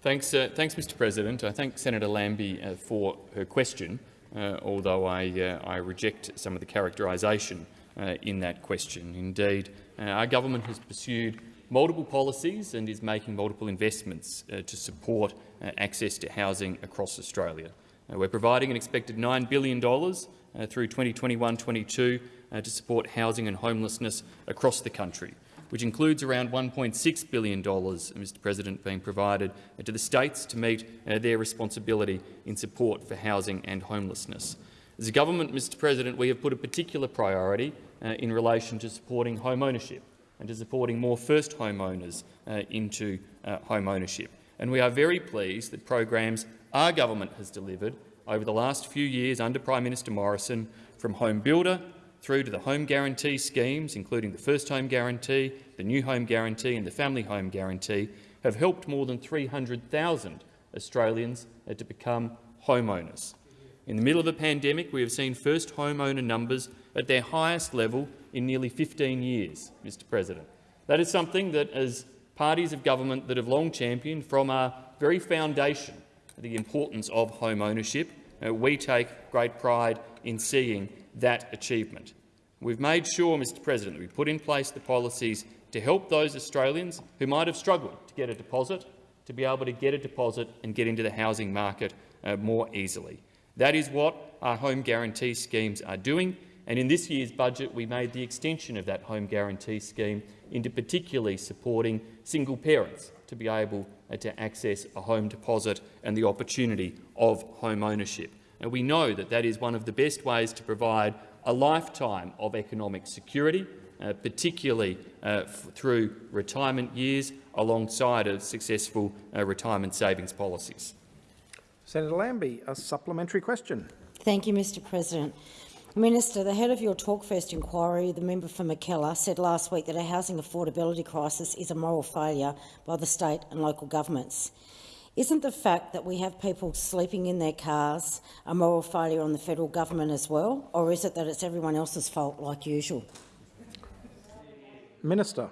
Thanks, uh, thanks, Mr President. I thank Senator Lambie uh, for her question, uh, although I, uh, I reject some of the characterisation uh, in that question. Indeed, our government has pursued multiple policies and is making multiple investments to support access to housing across Australia. we're providing an expected $9 billion through 2021-22 uh, to support housing and homelessness across the country, which includes around $1.6 billion, Mr President, being provided uh, to the states to meet uh, their responsibility in support for housing and homelessness. As a government, Mr President, we have put a particular priority uh, in relation to supporting home ownership and to supporting more first homeowners uh, into uh, home ownership. And we are very pleased that programs our government has delivered over the last few years under Prime Minister Morrison, from Home Builder through to the home guarantee schemes, including the First Home Guarantee, the New Home Guarantee and the Family Home Guarantee, have helped more than 300,000 Australians uh, to become homeowners. In the middle of a pandemic, we have seen first homeowner numbers at their highest level in nearly 15 years, Mr President. That is something that, as parties of government that have long championed from our very foundation the importance of home ownership, uh, we take great pride in seeing that achievement. We've made sure, Mr President, that we put in place the policies to help those Australians who might have struggled to get a deposit to be able to get a deposit and get into the housing market uh, more easily. That is what our home guarantee schemes are doing, and in this year's budget we made the extension of that home guarantee scheme into particularly supporting single parents to be able uh, to access a home deposit and the opportunity of home ownership. And we know that that is one of the best ways to provide a lifetime of economic security, uh, particularly uh, through retirement years alongside of successful uh, retirement savings policies. Senator Lambie, a supplementary question. Thank you, Mr President. Minister, the head of your Talkfest inquiry, the member for Mackellar, said last week that a housing affordability crisis is a moral failure by the state and local governments. Isn't the fact that we have people sleeping in their cars a moral failure on the federal government as well, or is it that it's everyone else's fault like usual? Minister.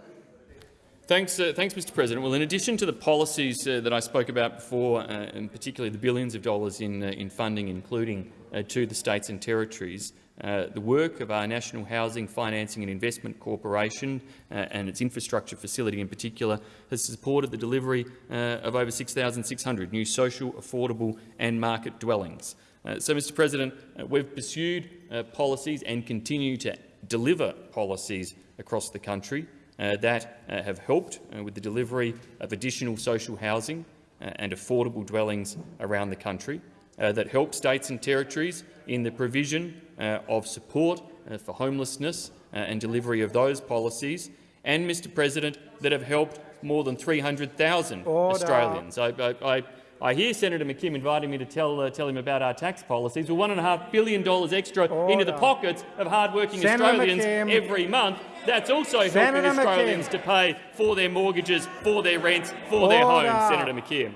Thanks, uh, thanks, Mr. President. Well, in addition to the policies uh, that I spoke about before, uh, and particularly the billions of dollars in, uh, in funding, including uh, to the states and territories, uh, the work of our National Housing Financing and Investment Corporation and its infrastructure facility in particular has supported the delivery of over 6,600 new social, affordable and market dwellings. so, Mr. President, we've pursued policies and continue to deliver policies across the country uh, that uh, have helped uh, with the delivery of additional social housing uh, and affordable dwellings around the country, uh, that help states and territories in the provision uh, Uh, of support uh, for homelessness uh, and delivery of those policies, and, Mr President, that have helped more than 300,000 Australians. I, I, I I hear Senator McKim inviting me to tell, uh, tell him about our tax policies. Well, $1.5 billion extra Order. into the pockets of hard-working Australians McKim. every month. That's also Senator helping Australians McKim. to pay for their mortgages, for their rents, for Order. their homes, Senator McKim.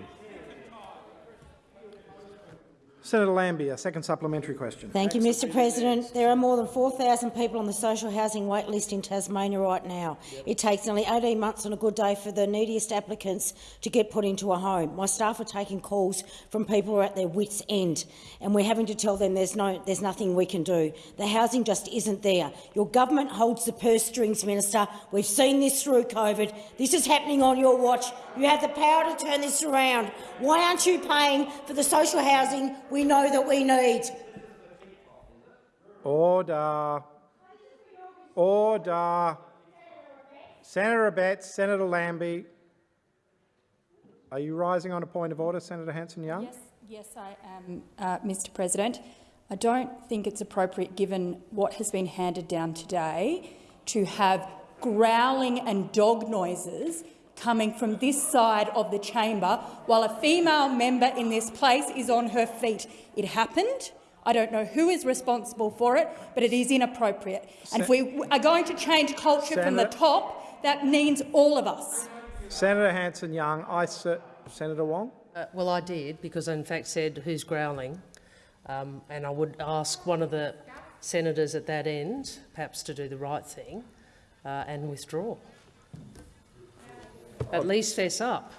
Senator Lambie, a second supplementary question. Thank you, Mr President. There are more than 4,000 people on the social housing wait list in Tasmania right now. It takes nearly 18 months on a good day for the neediest applicants to get put into a home. My staff are taking calls from people who are at their wits' end, and we're having to tell them there's, no, there's nothing we can do. The housing just isn't there. Your government holds the purse strings, Minister. We've seen this through COVID. This is happening on your watch. You have the power to turn this around. Why aren't you paying for the social housing we know that we need? Order. Order. Senator Abetz, Senator Lambie. Are you rising on a point of order, Senator Hanson-Young? Yes, yes, I am, uh, Mr President. I don't think it's appropriate, given what has been handed down today, to have growling and dog noises coming from this side of the chamber while a female member in this place is on her feet. It happened. I don't know who is responsible for it, but it is inappropriate. and if we are going to change culture Senator, from the top, that means all of us. Senator Hanson-Young, I Senator Wong. Uh, well, I did because I in fact said who's growling, um, and I would ask one of the senators at that end, perhaps to do the right thing uh, and withdraw. At least fess up.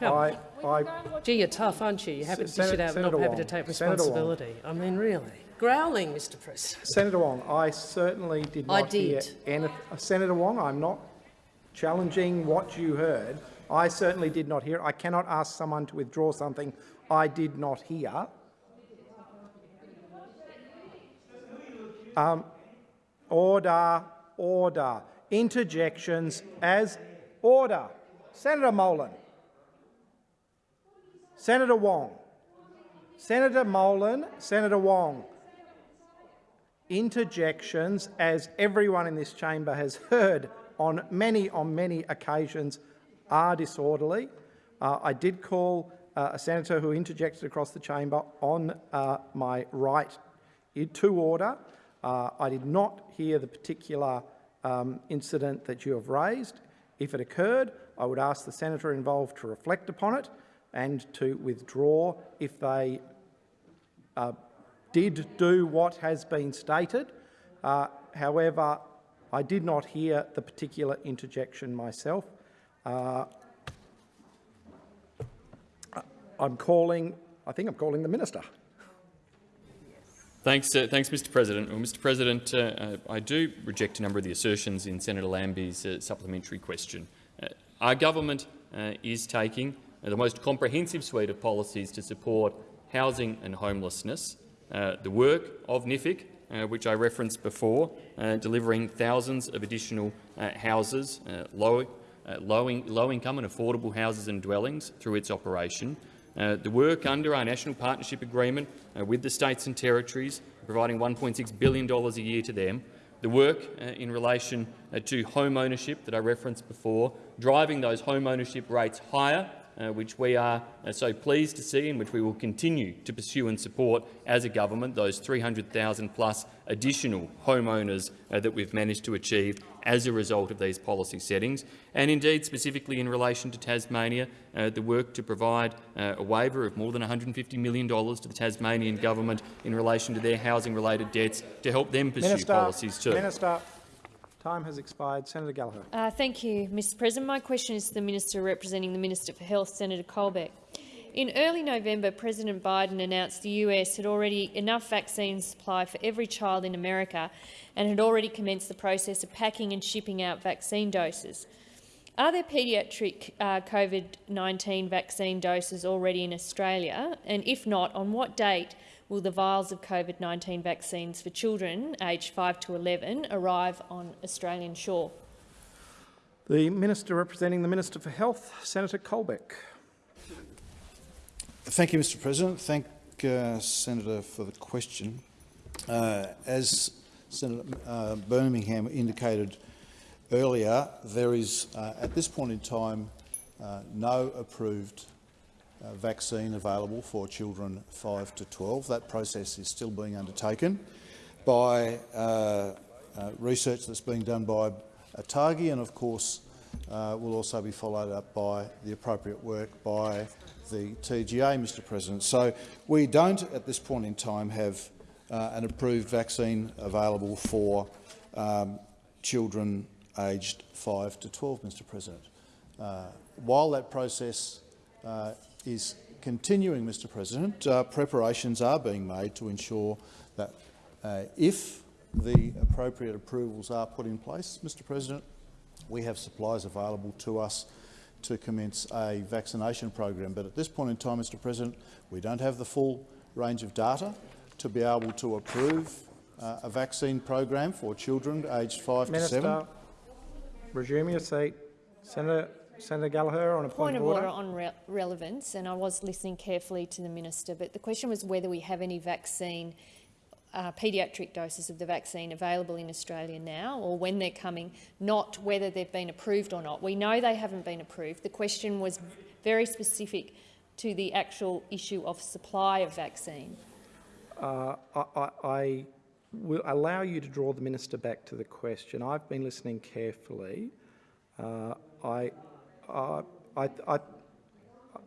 Come. I, I, Gee, you're tough, aren't you? You're happy to dish it out, Senator not happy to take responsibility. I mean, really. Growling, Mr President. Senator Wong, I certainly did not I did. hear anything. Senator Wong, I'm not challenging what you heard. I certainly did not hear. I cannot ask someone to withdraw something I did not hear. Um, order, order. Interjections as order. Senator Molan. Senator Wong. Senator Molan, Senator Wong. Interjections, as everyone in this chamber has heard on many, on many occasions, are disorderly. Uh, I did call uh, a senator who interjected across the chamber on uh, my right to order. Uh, I did not hear the particular um, incident that you have raised. If it occurred, I would ask the senator involved to reflect upon it and to withdraw if they uh, did do what has been stated. Uh, however, I did not hear the particular interjection myself. Uh, I'm calling, I think I'm calling the minister. Thanks, uh, thanks, Mr. President. Well, Mr. President, uh, uh, I do reject a number of the assertions in Senator Lambie's uh, supplementary question. Uh, our government uh, is taking the most comprehensive suite of policies to support housing and homelessness. the work of NHFIC, which I referenced before, delivering thousands of additional houses, low, low, in, low income and affordable houses and dwellings through its operation, uh, the work under our National Partnership Agreement uh, with the states and territories, providing $1.6 billion a year to them, the work uh, in relation uh, to home ownership that I referenced before, driving those home ownership rates higher uh, which we are uh, so pleased to see and which we will continue to pursue and support as a government, those 300,000 plus additional homeowners uh, that we've managed to achieve as a result of these policy settings, and indeed specifically in relation to Tasmania, uh, the work to provide uh, a waiver of more than $150 million to the Tasmanian government in relation to their housing-related debts to help them pursue Minister, policies too. Minister, Time has expired. Senator Gallagher. Uh, thank you, Mr President. My question is to the Minister representing the Minister for Health, Senator Colbeck. In early November, President Biden announced the US had already enough vaccine supply for every child in America and had already commenced the process of packing and shipping out vaccine doses. Are there paediatric uh, COVID-19 vaccine doses already in Australia? And if not, on what date will the vials of COVID-19 vaccines for children aged 5 to 11 arrive on Australian shore? The Minister representing the Minister for Health, Senator Colbeck. Thank you, Mr President. Thank uh, Senator for the question. Uh, as Senator uh, Birmingham indicated earlier, there is uh, at this point in time uh, no approved uh, vaccine available for children 5 to 12. That process is still being undertaken by research that's being done by ATAGI and, of course, will also be followed up by the appropriate work by the TGA, Mr President. So we don't, at this point in time, have uh, an approved vaccine available for um, children aged 5 to 12, Mr President. Uh, while that process uh, is continuing, Mr President, uh, preparations are being made to ensure that uh, if the appropriate approvals are put in place, Mr President, we have supplies available to us to commence a vaccination program. But at this point in time, Mr President, we don't have the full range of data to be able to approve uh, a vaccine program for children aged 5 Minister, to 7. resume your seat. Senator, Senator Gallagher on a point, point of order. order. on re relevance, and I was listening carefully to the minister, but the question was whether we have any vaccine uh, paediatric doses of the vaccine available in Australia now or when they're coming, not whether they've been approved or not. We know they haven't been approved. The question was very specific to the actual issue of supply of vaccine. Uh, I, I, I will allow you to draw the minister back to the question. I've been listening carefully. Uh, I, I, I,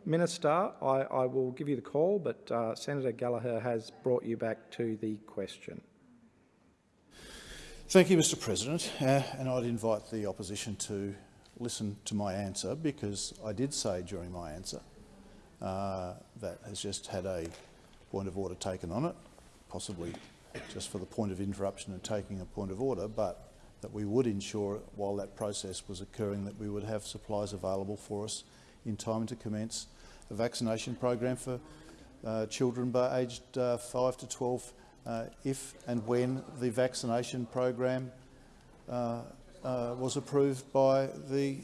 Minister, I, I, will give you the call, but uh, Senator Gallagher has brought you back to the question. Thank you, Mr President. Uh, and I'd invite the opposition to listen to my answer because I did say during my answer uh, that has just had a point of order taken on it, possibly just for the point of interruption and taking a point of order, but that we would ensure while that process was occurring that we would have supplies available for us in time to commence a vaccination program for uh, children by aged uh, 5 to 12 uh, if and when the vaccination program uh, uh, was approved by the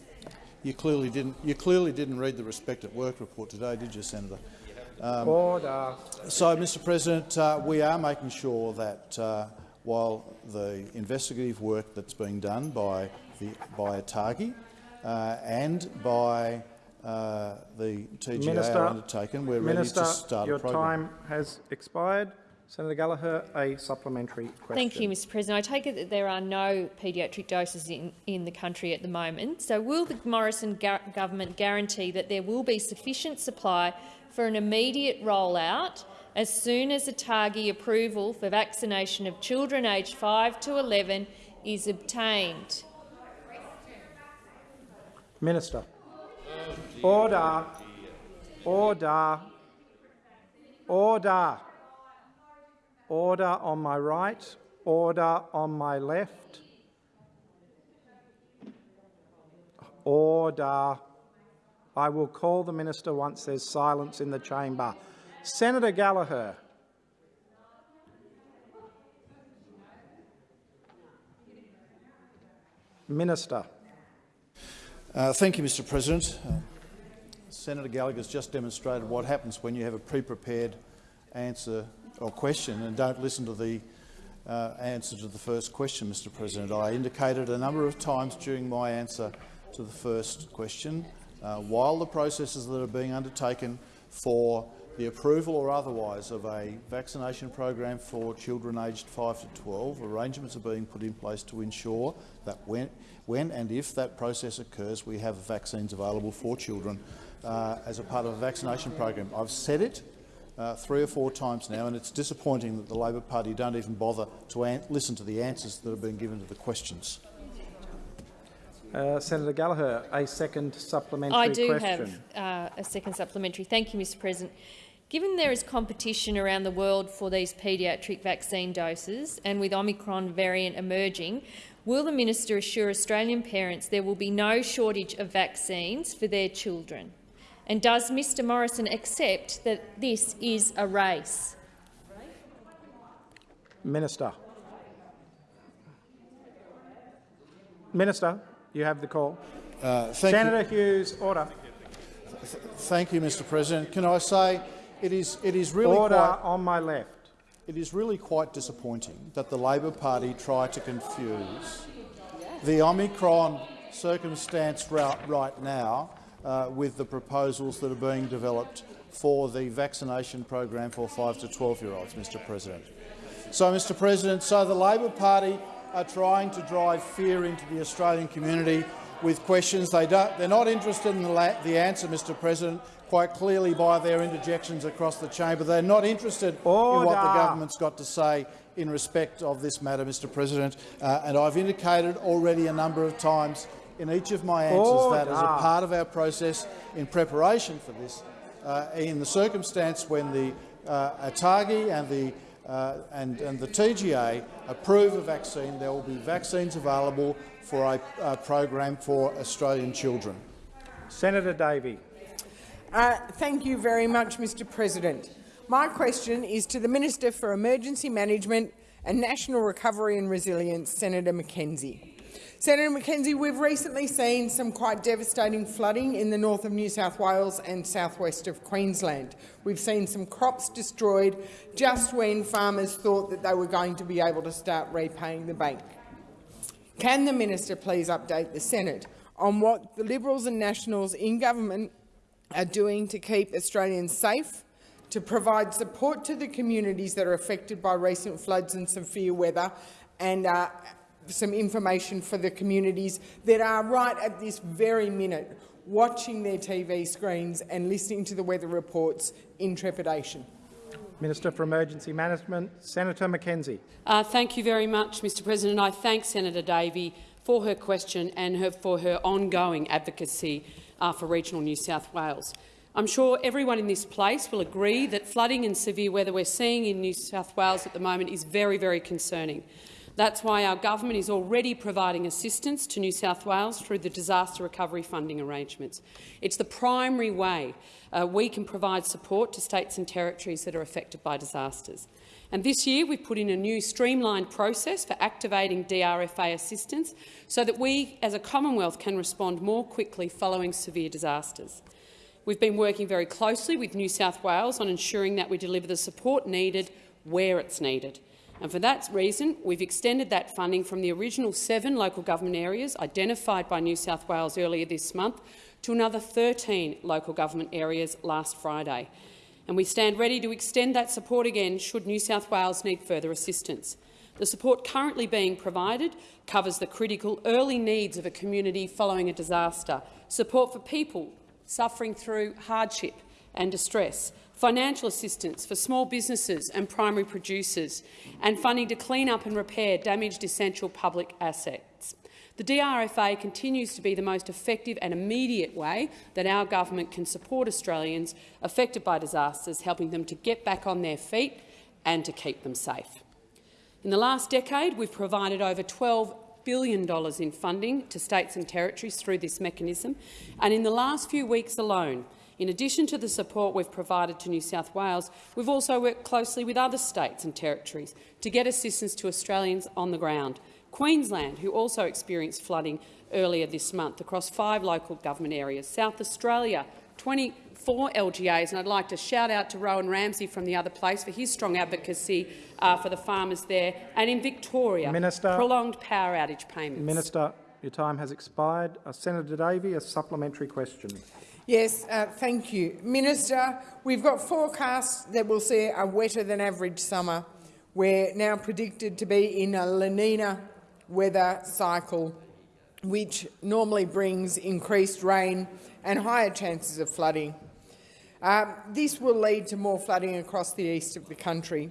you clearly didn't you clearly didn't read the respect at work report today did you senator um, Order. so mr president uh, we are making sure that while the investigative work that's being done by the by ATAGI and by uh, the TGA Minister, are undertaken. We're Minister, ready to start your a program. time has expired. Senator Gallagher, a supplementary question. Thank you, Mr President. I take it that there are no paediatric doses in, in the country at the moment. So will the Morrison government guarantee that there will be sufficient supply for an immediate rollout as soon as ATAGI approval for vaccination of children aged 5 to 11 is obtained? Minister. Order. Order. Order. Order on my right. Order on my left. Order. I will call the minister once there's silence in the chamber. Senator Gallagher. Minister. Uh, thank you, Mr President. Uh, Senator Gallagher has just demonstrated what happens when you have a pre-prepared answer or question and don't listen to the uh, answer to the first question, Mr President. I indicated a number of times during my answer to the first question, uh, while the processes that are being undertaken for the approval or otherwise of a vaccination program for children aged 5 to 12, arrangements are being put in place to ensure that when, when and if that process occurs, we have vaccines available for children uh, as a part of a vaccination program. I've said it uh, three or four times now, and it's disappointing that the Labor Party don't even bother to listen to the answers that have been given to the questions. Uh, Senator Gallagher, a second supplementary question. I do question. have uh, a second supplementary. Thank you, Mr President. Given there is competition around the world for these paediatric vaccine doses and with Omicron variant emerging, will the minister assure Australian parents there will be no shortage of vaccines for their children? And does Mr Morrison accept that this is a race? Minister. Minister, you have the call. Uh, thank Senator you. Hughes, order. Thank you, Mr President. Can I say it is, it is really Order quite, on my left. It is really quite disappointing that the Labor Party tried to confuse the Omicron circumstance right, right now uh, with the proposals that are being developed for the vaccination program for 5 to 12-year-olds, Mr President. So, Mr President, so the Labor Party are trying to drive fear into the Australian community with questions. They don't, they're not interested in the, the answer, Mr President, quite clearly by their interjections across the chamber. They're not interested Order. in what the government's got to say in respect of this matter, Mr President. Uh, and I've indicated already a number of times in each of my answers Order. that as a part of our process in preparation for this, uh, in the circumstance when the uh, ATAGI and the uh, and, and, the TGA approve a vaccine, there will be vaccines available for a, a program for Australian children. Senator Davey. Uh, thank you very much, Mr President. My question is to the Minister for Emergency Management and National Recovery and Resilience, Senator McKenzie. Senator McKenzie, we've recently seen some quite devastating flooding in the north of New South Wales and southwest of Queensland. We've seen some crops destroyed just when farmers thought that they were going to be able to start repaying the bank. Can the minister please update the Senate on what the Liberals and Nationals in government are doing to keep Australians safe, to provide support to the communities that are affected by recent floods and severe weather, and uh, some information for the communities that are right at this very minute watching their TV screens and listening to the weather reports in trepidation. Minister for Emergency Management, Senator McKenzie. Uh, thank you very much, Mr President. I thank Senator Davey for her question and her, for her ongoing advocacy uh, for regional New South Wales. I'm sure everyone in this place will agree that flooding and severe weather we're seeing in New South Wales at the moment is very, very concerning. That's why our government is already providing assistance to New South Wales through the disaster recovery funding arrangements. It's the primary way uh, we can provide support to states and territories that are affected by disasters. And this year we've put in a new streamlined process for activating DRFA assistance so that we as a Commonwealth can respond more quickly following severe disasters. We've been working very closely with New South Wales on ensuring that we deliver the support needed where it's needed. And for that reason, we've extended that funding from the original seven local government areas identified by New South Wales earlier this month to another 13 local government areas last Friday. And we stand ready to extend that support again should New South Wales need further assistance. The support currently being provided covers the critical early needs of a community following a disaster, support for people suffering through hardship and distress, financial assistance for small businesses and primary producers, and funding to clean up and repair damaged essential public assets. The DRFA continues to be the most effective and immediate way that our government can support Australians affected by disasters, helping them to get back on their feet and to keep them safe. In the last decade, we've provided over $12 billion in funding to states and territories through this mechanism, and in the last few weeks alone, in addition to the support we've provided to New South Wales, we've also worked closely with other states and territories to get assistance to Australians on the ground. Queensland, who also experienced flooding earlier this month across five local government areas. South Australia, 24 LGAs, and I'd like to shout out to Rowan Ramsey from the other place for his strong advocacy uh, for the farmers there. And in Victoria, Minister, prolonged power outage payments. Minister, your time has expired. Uh, Senator Davey, a supplementary question. Yes, uh, thank you. Minister, we've got forecasts that will see a wetter than average summer. We're now predicted to be in a La Nina weather cycle, which normally brings increased rain and higher chances of flooding. Um, this will lead to more flooding across the east of the country.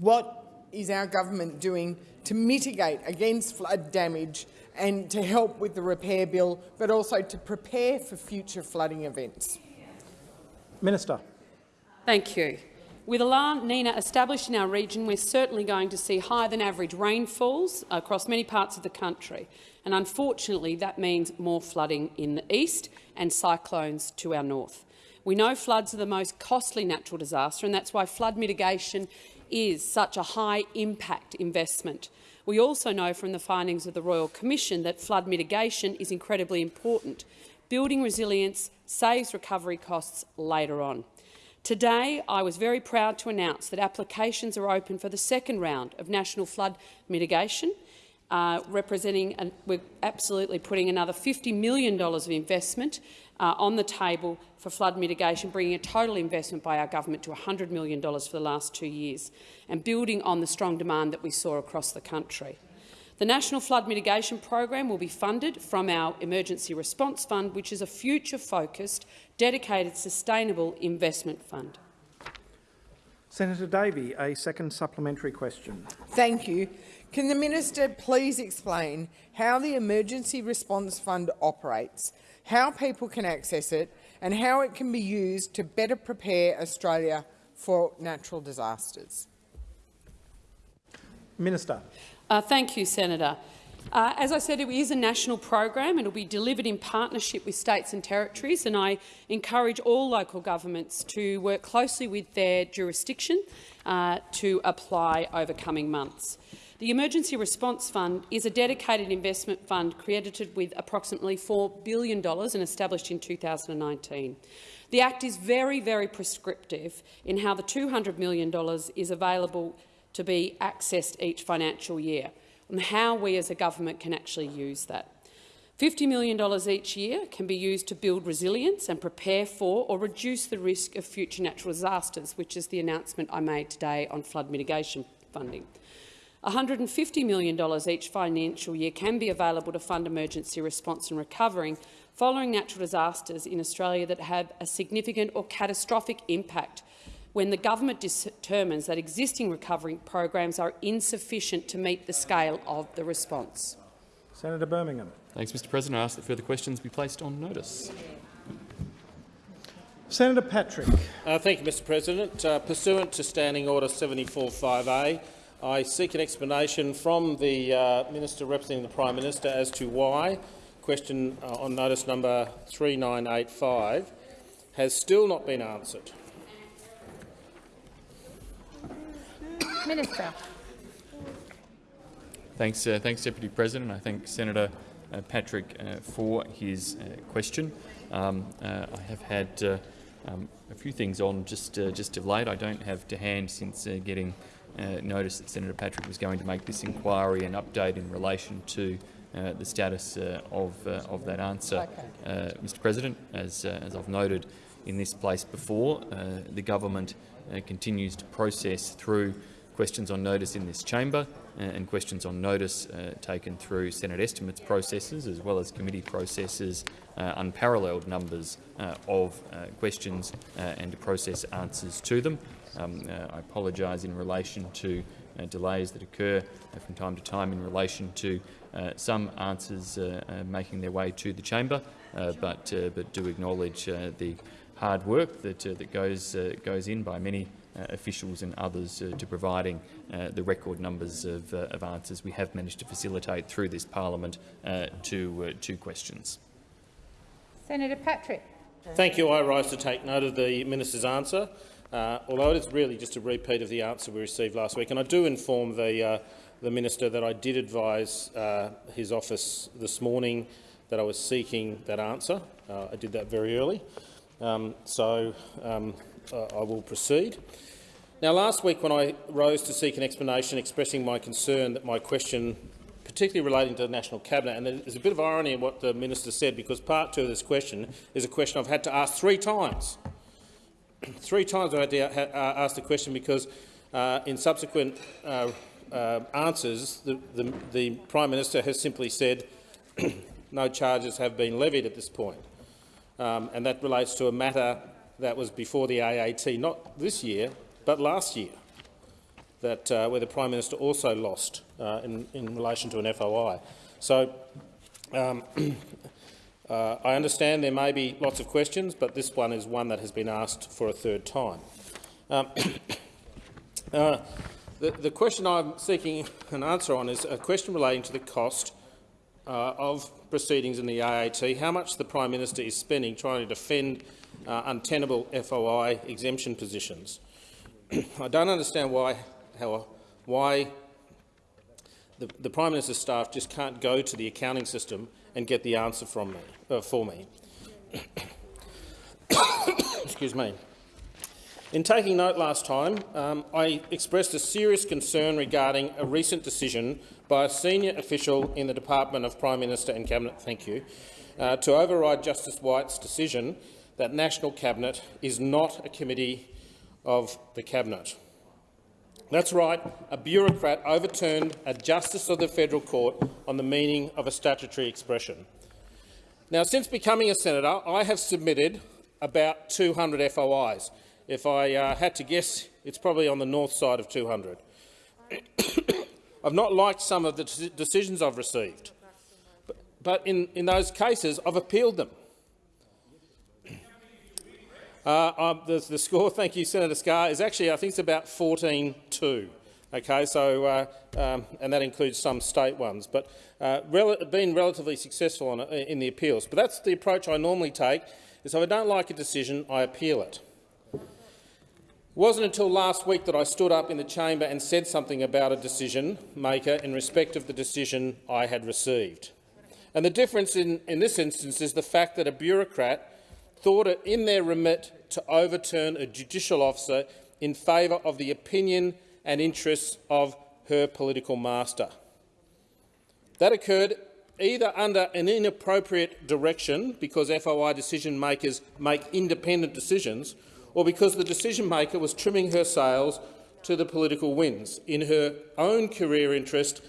What is our government doing to mitigate against flood damage and to help with the repair bill, but also to prepare for future flooding events? Minister. Thank you. With La Nina established in our region, we're certainly going to see higher than average rainfalls across many parts of the country. And unfortunately, that means more flooding in the east and cyclones to our north. We know floods are the most costly natural disaster, and that's why flood mitigation is such a high-impact investment. We also know from the findings of the Royal Commission that flood mitigation is incredibly important. Building resilience saves recovery costs later on. Today, I was very proud to announce that applications are open for the second round of national flood mitigation, uh, representing, we're absolutely putting another $50 million of investment uh, on the table for flood mitigation, bringing a total investment by our government to $100 million for the last two years, and building on the strong demand that we saw across the country. The National Flood Mitigation Program will be funded from our Emergency Response Fund, which is a future-focused, dedicated, sustainable investment fund. Senator Davey, a second supplementary question. Thank you. Can the minister please explain how the Emergency Response Fund operates, how people can access it and how it can be used to better prepare Australia for natural disasters? Minister. Uh, thank you, Senator. Uh, as I said, it is a national program and it will be delivered in partnership with states and territories, and I encourage all local governments to work closely with their jurisdiction uh, to apply over coming months. The Emergency Response Fund is a dedicated investment fund credited with approximately $4 billion and established in 2019. The Act is very, very prescriptive in how the $200 million is available to be accessed each financial year and how we as a government can actually use that. $50 million each year can be used to build resilience and prepare for or reduce the risk of future natural disasters, which is the announcement I made today on flood mitigation funding. $150 million each financial year can be available to fund emergency response and recovery following natural disasters in Australia that have a significant or catastrophic impact when the government determines that existing recovery programs are insufficient to meet the scale of the response. Senator Birmingham. Thanks, Mr President. I ask that further questions be placed on notice. Senator Patrick. Uh, thank you, Mr President. Uh, pursuant to Standing Order 745A, I seek an explanation from the uh, Minister representing the Prime Minister as to why question uh, on notice number 3985 has still not been answered. Minister. Thanks, uh, thanks, Deputy President. I thank Senator uh, Patrick uh, for his uh, question. Um, I have had um, a few things on just just of late. I don't have to hand since getting uh, notice that Senator Patrick was going to make this inquiry and update in relation to uh, the status uh, of, uh, of that answer. Uh, Mr President, as, uh, as I've noted in this place before, the government continues to process through questions on notice in this chamber and questions on notice taken through Senate estimates processes as well as committee processes, unparalleled numbers of questions and to process answers to them. Um, uh, I apologise in relation to uh, delays that occur uh, from time to time in relation to uh, some answers uh, uh, making their way to the chamber, but but do acknowledge the hard work that that goes goes in by many officials and others to providing the record numbers of, of, answers we have managed to facilitate through this parliament to two questions. Senator Patrick. Thank you. I rise to take note of the minister's answer uh, although it is really just a repeat of the answer we received last week. And I do inform the, uh, the minister that I did advise uh, his office this morning that I was seeking that answer. Uh, I did that very early, um, so um, uh, I will proceed. Now, last week when I rose to seek an explanation expressing my concern that my question particularly relating to the National Cabinet. And there's a bit of irony in what the minister said, because part two of this question is a question I've had to ask three times three times I had to uh, ask the question because uh, in subsequent uh, uh, answers the, the, the, Prime Minister has simply said no charges have been levied at this point. Um, and that relates to a matter that was before the AAT, not this year, but last year. that uh, where the Prime Minister also lost uh, in, in relation to an FOI. So um, uh, I understand there may be lots of questions, but this one is one that has been asked for a third time. Um, uh, the, the question I'm seeking an answer on is a question relating to the cost uh, of proceedings in the AAT, how much the Prime Minister is spending trying to defend uh, untenable FOI exemption positions. I don't understand why, how, why the, the, Prime Minister's staff just can't go to the accounting system and get the answer from me, uh, for me. Excuse me. In taking note last time, um, I expressed a serious concern regarding a recent decision by a senior official in the Department of Prime Minister and Cabinet thank you, uh, to override Justice White's decision that National Cabinet is not a committee of the Cabinet. That's right, a bureaucrat overturned a justice of the federal court on the meaning of a statutory expression. Now, since becoming a senator, I have submitted about 200 FOIs. If I uh, had to guess, it's probably on the north side of 200. I've not liked some of the decisions I've received, but, but in, in those cases, I've appealed them. Uh, um, the, the, score, thank you, Senator Scarr, is actually, I think it's about 14-2. Okay, so, uh, um, and that includes some state ones, but uh, rel been relatively successful on, in the appeals. But that's the approach I normally take, is if I don't like a decision, I appeal it. It wasn't until last week that I stood up in the chamber and said something about a decision maker in respect of the decision I had received. And the difference in, in this instance is the fact that a bureaucrat thought it in their remit to overturn a judicial officer in favour of the opinion and interests of her political master. That occurred either under an inappropriate direction, because FOI decision-makers make independent decisions, or because the decision-maker was trimming her sails to the political winds in her own career interest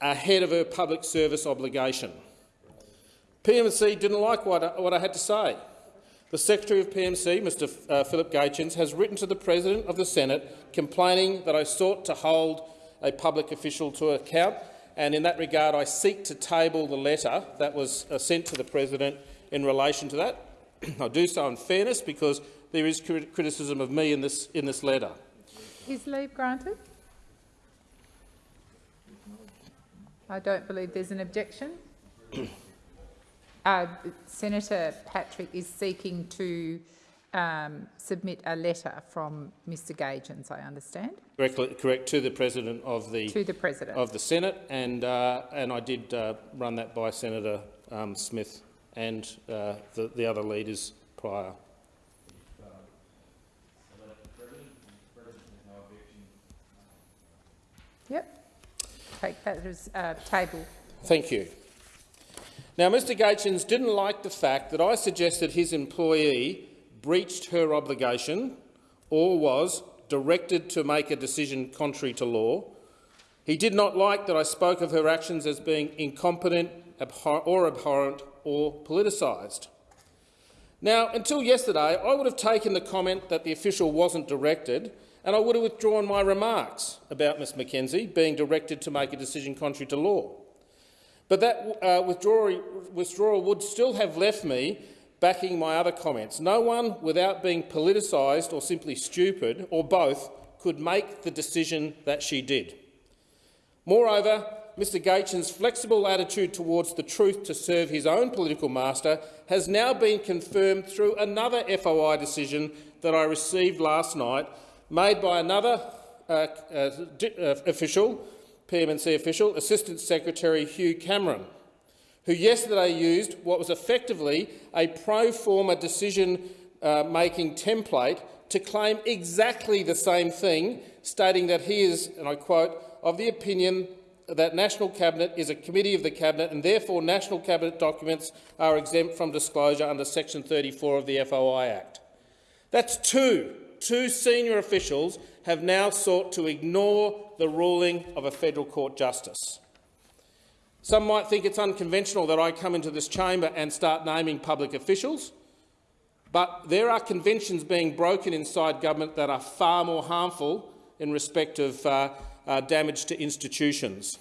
ahead of her public service obligation. PMC didn't like what I, what I had to say. The Secretary of PMC, Mr uh, Philip Gaetjens, has written to the President of the Senate complaining that I sought to hold a public official to account, and in that regard I seek to table the letter that was uh, sent to the President in relation to that. I do so in fairness because there is criticism of me in this, in this letter. Is leave granted? I don't believe there's an objection. uh, Senator Patrick is seeking to um, submit a letter from Mr Gaetjens, I understand. Correct, correct, to the President of the to the President of the Senate, and uh, and I did uh, run that by Senator um, Smith and uh, the, the other leaders prior. Yep. Take that as uh, table. Thank you. Now, Mr Gaetjens didn't like the fact that I suggested his employee breached her obligation or was directed to make a decision contrary to law. He did not like that I spoke of her actions as being incompetent abhor or abhorrent or politicised. Now, until yesterday, I would have taken the comment that the official wasn't directed and I would have withdrawn my remarks about Ms McKenzie being directed to make a decision contrary to law. But that uh, withdrawal, withdrawal would still have left me backing my other comments. No one, without being politicised or simply stupid, or both, could make the decision that she did. Moreover, Mr Gaetjens' flexible attitude towards the truth to serve his own political master has now been confirmed through another FOI decision that I received last night, made by another uh, uh, uh official PMNC official, Assistant Secretary Hugh Cameron, who yesterday used what was effectively a pro forma decision-making uh, template to claim exactly the same thing, stating that he is, and I quote, of the opinion that National Cabinet is a committee of the Cabinet and therefore National Cabinet documents are exempt from disclosure under section 34 of the FOI Act. That's two, two senior officials have now sought to ignore the ruling of a federal court justice. Some might think it's unconventional that I come into this chamber and start naming public officials, but there are conventions being broken inside government that are far more harmful in respect of uh, uh, damage to institutions.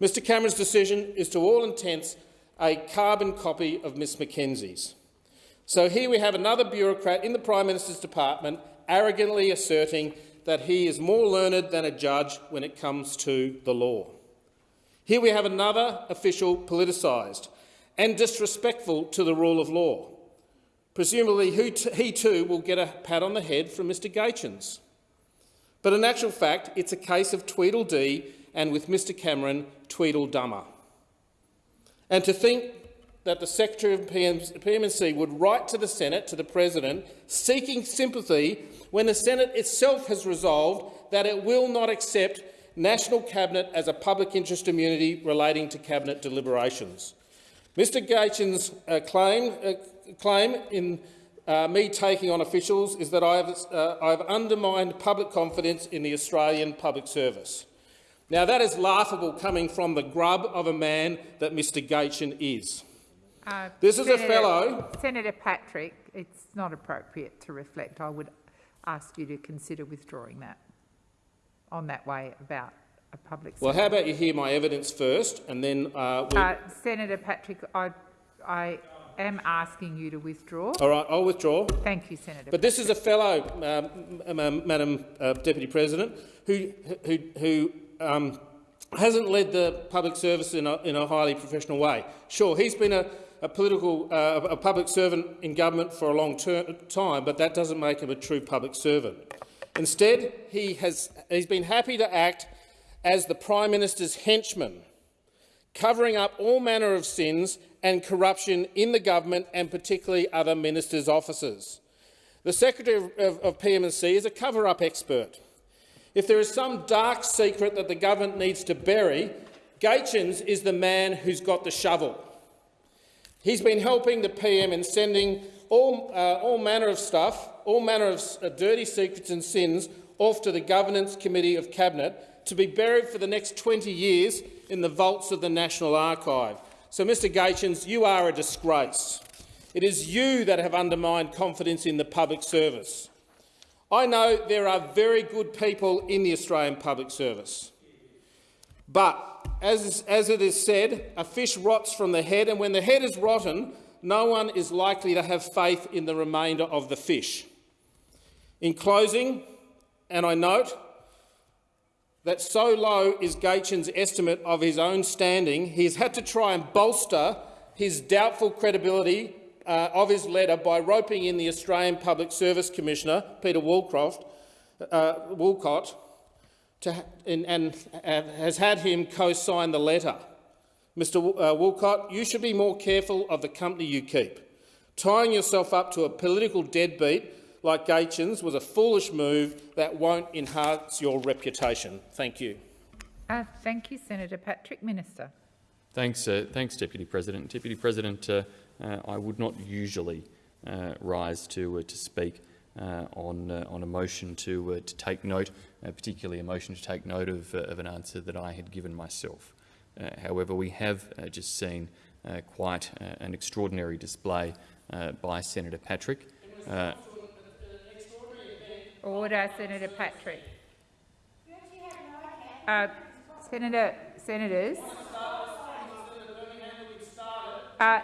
Mr Cameron's decision is to all intents a carbon copy of Miss Mackenzie's. So here we have another bureaucrat in the Prime Minister's department arrogantly asserting that he is more learned than a judge when it comes to the law. Here we have another official politicised and disrespectful to the rule of law. Presumably he too will get a pat on the head from Mr Gaetjens. But in actual fact, it's a case of Tweedledee and with Mr Cameron, Tweedledummer. And to think that the Secretary of PMC would write to the Senate, to the President, seeking sympathy when the Senate itself has resolved that it will not accept National Cabinet as a public interest immunity relating to Cabinet deliberations. Mr Gaetjens' uh, claim, uh, claim in uh, me taking on officials is that I have, uh, I have undermined public confidence in the Australian public service. Now, that is laughable coming from the grub of a man that Mr Gaetjen is. Uh, this is Senator, a fellow— Senator Patrick, it's not appropriate to reflect. I would ask you to consider withdrawing that on that way about a public Well, how about you hear my evidence first and then— uh, we'll... uh, Senator Patrick, I, I am asking you to withdraw. All right, I'll withdraw. Thank you, Senator. But this is a fellow, um, Madam uh, Deputy President, who, who, who um, hasn't led the public service in a, in a highly professional way. Sure, he's been a, a political, uh, a public servant in government for a long time, but that doesn't make him a true public servant. Instead, he has he's been happy to act as the Prime Minister's henchman, covering up all manner of sins and corruption in the government and particularly other ministers' offices. The Secretary of, of, of PMC is a cover-up expert. If there is some dark secret that the government needs to bury, Gaetjens is the man who's got the shovel. He's been helping the PM in sending all, uh, all manner of stuff, all manner of uh, dirty secrets and sins off to the Governance Committee of Cabinet to be buried for the next 20 years in the vaults of the National Archive. So, Mr Gaetjens, you are a disgrace. It is you that have undermined confidence in the public service. I know there are very good people in the Australian public service. But, as, as it is said, a fish rots from the head, and when the head is rotten, no one is likely to have faith in the remainder of the fish. In closing, and I note that so low is Gaetjens' estimate of his own standing, he has had to try and bolster his doubtful credibility uh, of his letter by roping in the Australian Public Service Commissioner, Peter Woolcroft, uh, Woolcott, to, and, and uh, has had him co-sign the letter. Mr uh, Woolcott, you should be more careful of the company you keep. Tying yourself up to a political deadbeat like Gaetjens was a foolish move that won't enhance your reputation. Thank you. Uh, thank you, Senator Patrick. Minister. Thanks, uh, thanks Deputy President. Deputy President, uh, uh, I would not usually uh, rise to, uh, to speak on, on a motion to, to take note, particularly a motion to take note of, uh, of an answer that I had given myself. Uh, however, we have uh, just seen quite an extraordinary display by Senator Patrick. Order, Senator Patrick. Uh, Senator, senators. Uh,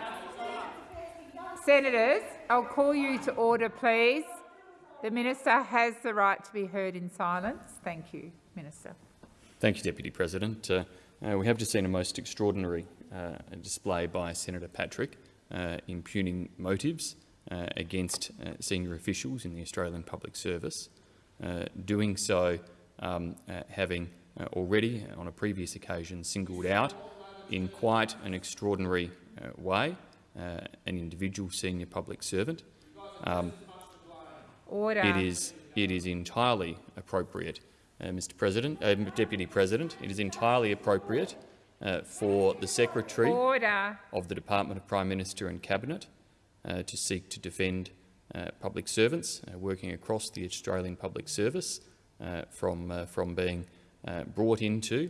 Senators, I'll call you to order, please. The minister has the right to be heard in silence. Thank you, Minister. Thank you, Deputy President. Uh, uh, we have just seen a most extraordinary uh, display by Senator Patrick uh, impugning motives uh, against uh, senior officials in the Australian Public Service, doing so um, having already, on a previous occasion, singled out in quite an extraordinary way an individual senior public servant. Um, Order. It is, it is entirely appropriate, uh, Mr President, uh, Deputy President, it is entirely appropriate uh, for the Secretary Order. of the Department of Prime Minister and Cabinet uh, to seek to defend uh, public servants working across the Australian public service from, from being brought into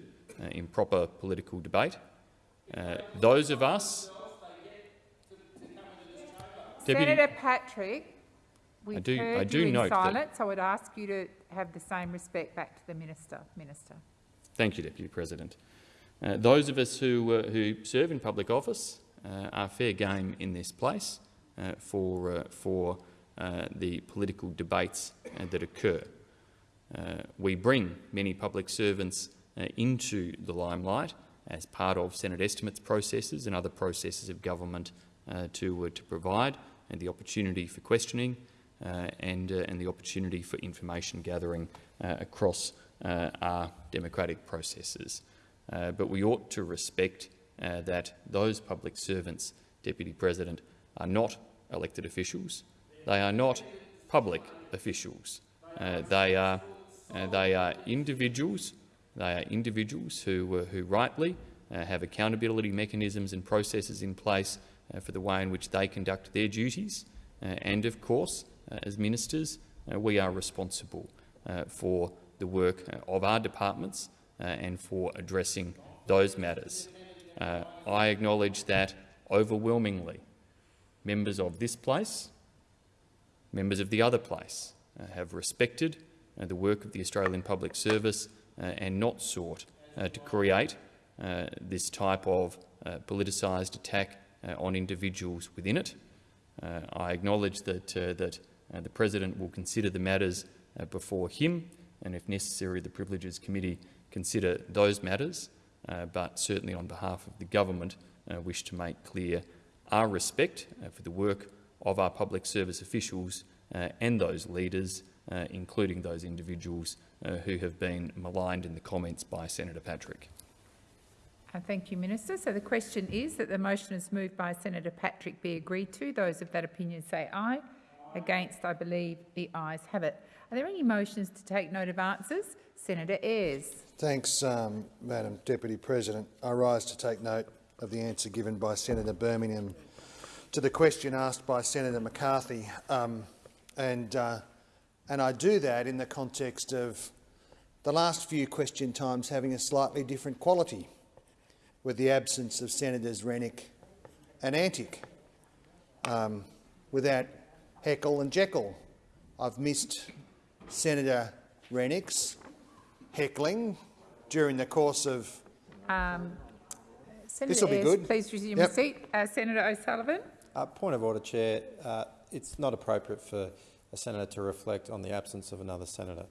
improper political debate. those of us Deputy, Senator Patrick, we've I do, heard I do you in note silence. that I would ask you to have the same respect back to the Minister. Minister. Thank you, Deputy President. Uh, those of us who, uh, who serve in public office uh, are fair game in this place uh, for, uh, for uh, the political debates that occur. we bring many public servants into the limelight as part of Senate estimates processes and other processes of government to, to provide and the opportunity for questioning and, and the opportunity for information gathering across our democratic processes. Uh, but we ought to respect uh, that those public servants, Deputy President, are not elected officials. They are not public officials. Uh, they, are, uh, they are individuals. They are individuals who, uh, who rightly uh, have accountability mechanisms and processes in place for the way in which they conduct their duties. and, of course, Uh, as ministers, uh, we are responsible uh, for the work of our departments uh, and for addressing those matters. Uh, I acknowledge that overwhelmingly members of this place, members of the other place, uh, have respected the work of the Australian Public Service and not sought to create this type of politicised attack on individuals within it. I acknowledge that, that the President will consider the matters before him and, if necessary, the Privileges Committee consider those matters, uh, but certainly on behalf of the government uh, wish to make clear our respect uh, for the work of our public service officials uh, and those leaders, uh, including those individuals uh, who have been maligned in the comments by Senator Patrick. thank you, Minister. So the question is that the motion is moved by Senator Patrick be agreed to. Those of that opinion say aye. Against, I believe the ayes have it. Are there any motions to take note of answers? Senator Ayres. Thanks, um, Madam Deputy President. I rise to take note of the answer given by Senator Birmingham to the question asked by Senator McCarthy. Um, and, uh, and I do that in the context of the last few question times having a slightly different quality, with the absence of Senators Rennick and Antic, um, without Heckle and Jekyll. I've missed Senator Rennick's heckling during the course of. Um, this will be good. Please resume yep. your seat. Uh, Senator O'Sullivan. Uh, point of order, Chair. Uh, it's not appropriate for a senator to reflect on the absence of another senator.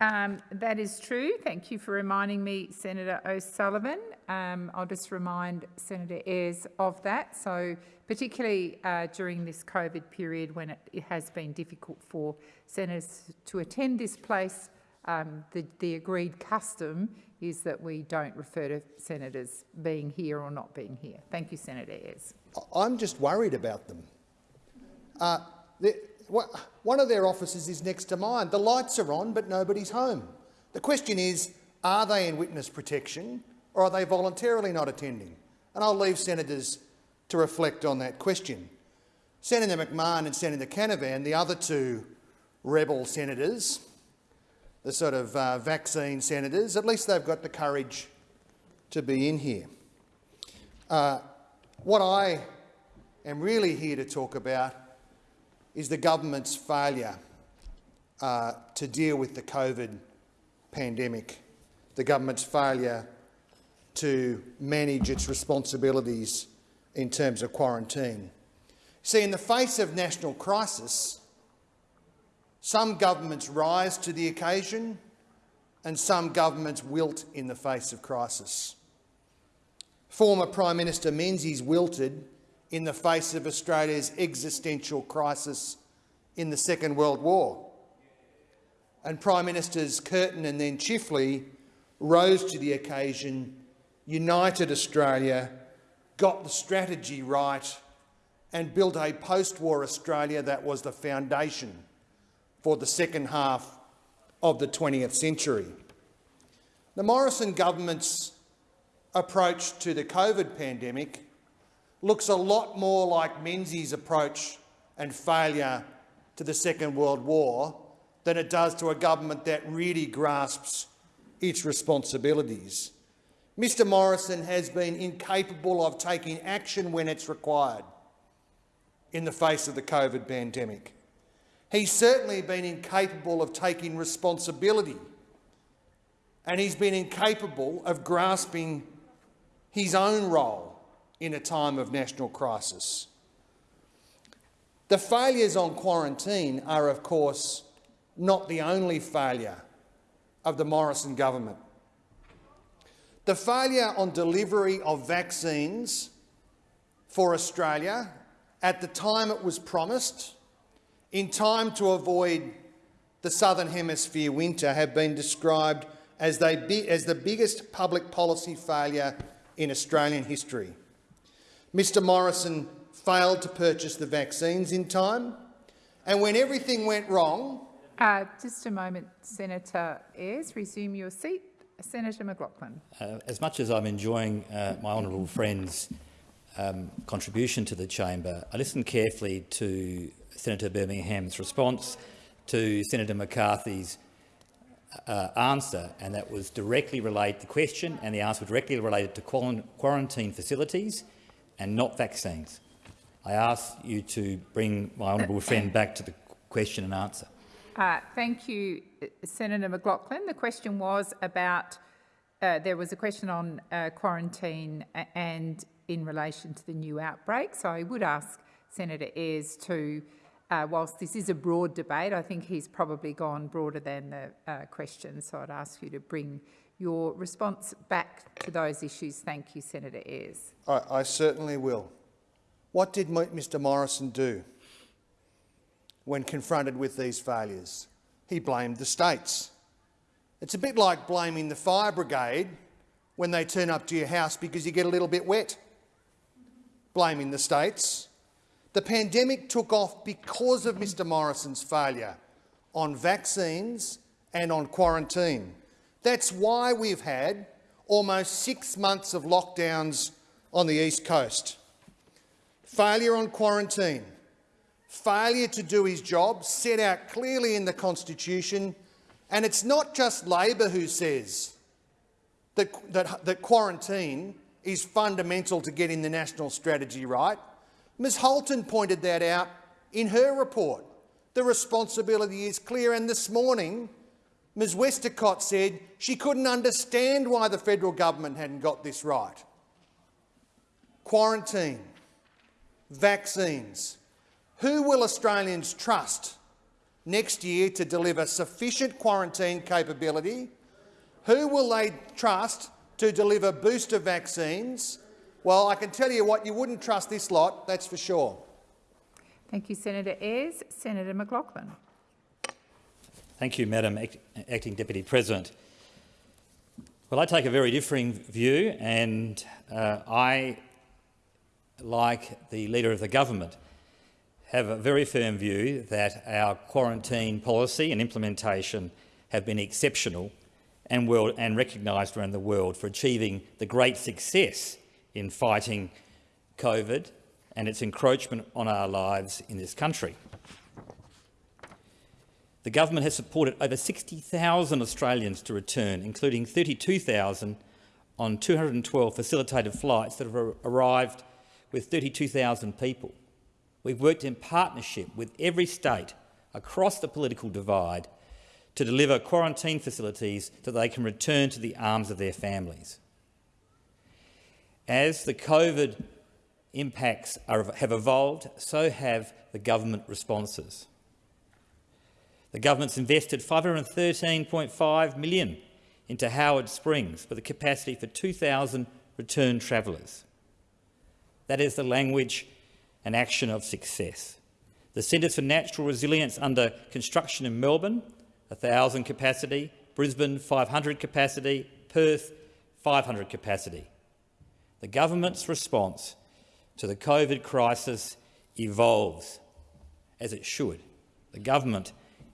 Um, that is true. Thank you for reminding me, Senator O'Sullivan. Um, I'll just remind Senator Ayres of that. So particularly uh, during this COVID period when it, it, has been difficult for senators to attend this place, um, the, the agreed custom is that we don't refer to senators being here or not being here. Thank you, Senator Ayres. I'm just worried about them. Uh, one of their offices is next to mine. The lights are on, but nobody's home. The question is, are they in witness protection or are they voluntarily not attending? And I'll leave senators to reflect on that question. Senator McMahon and Senator Canavan, the other two rebel senators, the sort of uh, vaccine senators, at least they've got the courage to be in here. Uh, what I am really here to talk about is the government's failure uh, to deal with the COVID pandemic, the government's failure to manage its responsibilities in terms of quarantine. See, in the face of national crisis, some governments rise to the occasion and some governments wilt in the face of crisis. Former Prime Minister Menzies wilted in the face of Australia's existential crisis in the Second World War. And Prime Ministers Curtin and then Chifley rose to the occasion, united Australia, got the strategy right and built a post-war Australia that was the foundation for the second half of the 20th century. The Morrison government's approach to the COVID pandemic looks a lot more like Menzies' approach and failure to the Second World War than it does to a government that really grasps its responsibilities. Mr Morrison has been incapable of taking action when it's required in the face of the COVID pandemic. He's certainly been incapable of taking responsibility and he's been incapable of grasping his own role in a time of national crisis. The failures on quarantine are, of course, not the only failure of the Morrison government. The failure on delivery of vaccines for Australia at the time it was promised, in time to avoid the Southern Hemisphere winter, have been described as, as the biggest public policy failure in Australian history. Mr Morrison failed to purchase the vaccines in time, and when everything went wrong... Uh, just a moment, Senator Ayres. Resume your seat. Senator McLachlan. Uh, as much as I'm enjoying uh, my honourable friend's um, contribution to the chamber, I listened carefully to Senator Birmingham's response to Senator McCarthy's uh, answer, and that was directly related to the question, and the answer was directly related to quarantine facilities and not vaccines. I ask you to bring my honourable friend back to the question and answer. Uh, thank you, Senator McLachlan. The question was about, uh, there was a question on uh, quarantine and in relation to the new outbreak. So I would ask Senator Ayres to uh, whilst this is a broad debate, I think he's probably gone broader than the uh, question. So I'd ask you to bring your response back to those issues. Thank you, Senator Ayres. I, I certainly will. What did Mr Morrison do when confronted with these failures? He blamed the states. It's a bit like blaming the fire brigade when they turn up to your house because you get a little bit wet. Blaming the states. The pandemic took off because of Mr Morrison's failure on vaccines and on quarantine. That's why we've had almost six months of lockdowns on the East Coast. Failure on quarantine, failure to do his job, set out clearly in the Constitution, and it's not just Labor who says that, that, that quarantine is fundamental to getting the national strategy right. Ms Halton pointed that out in her report. The responsibility is clear, and this morning Ms Westacott said she couldn't understand why the federal government hadn't got this right. Quarantine, vaccines. Who will Australians trust next year to deliver sufficient quarantine capability? Who will they trust to deliver booster vaccines well, I can tell you what, you wouldn't trust this lot, that's for sure. Thank you, Senator Ayres. Senator McLachlan. Thank you, Madam Act Acting Deputy President. Well, I take a very differing view, and uh, I, like the Leader of the Government, have a very firm view that our quarantine policy and implementation have been exceptional and, world, and recognised around the world for achieving the great success in fighting COVID and its encroachment on our lives in this country. The government has supported over 60,000 Australians to return, including 32,000 on 212 facilitated flights that have arrived with 32,000 people. We've worked in partnership with every state across the political divide to deliver quarantine facilities so they can return to the arms of their families. As the COVID impacts are, have evolved, so have the government responses. The government's invested 513.5 million into Howard Springs with a capacity for 2,000 return travellers. That is the language and action of success. The Centres for Natural Resilience under construction in Melbourne, 1,000 capacity, Brisbane 500 capacity, Perth 500 capacity. The government's response to the COVID crisis evolves, as it should. The government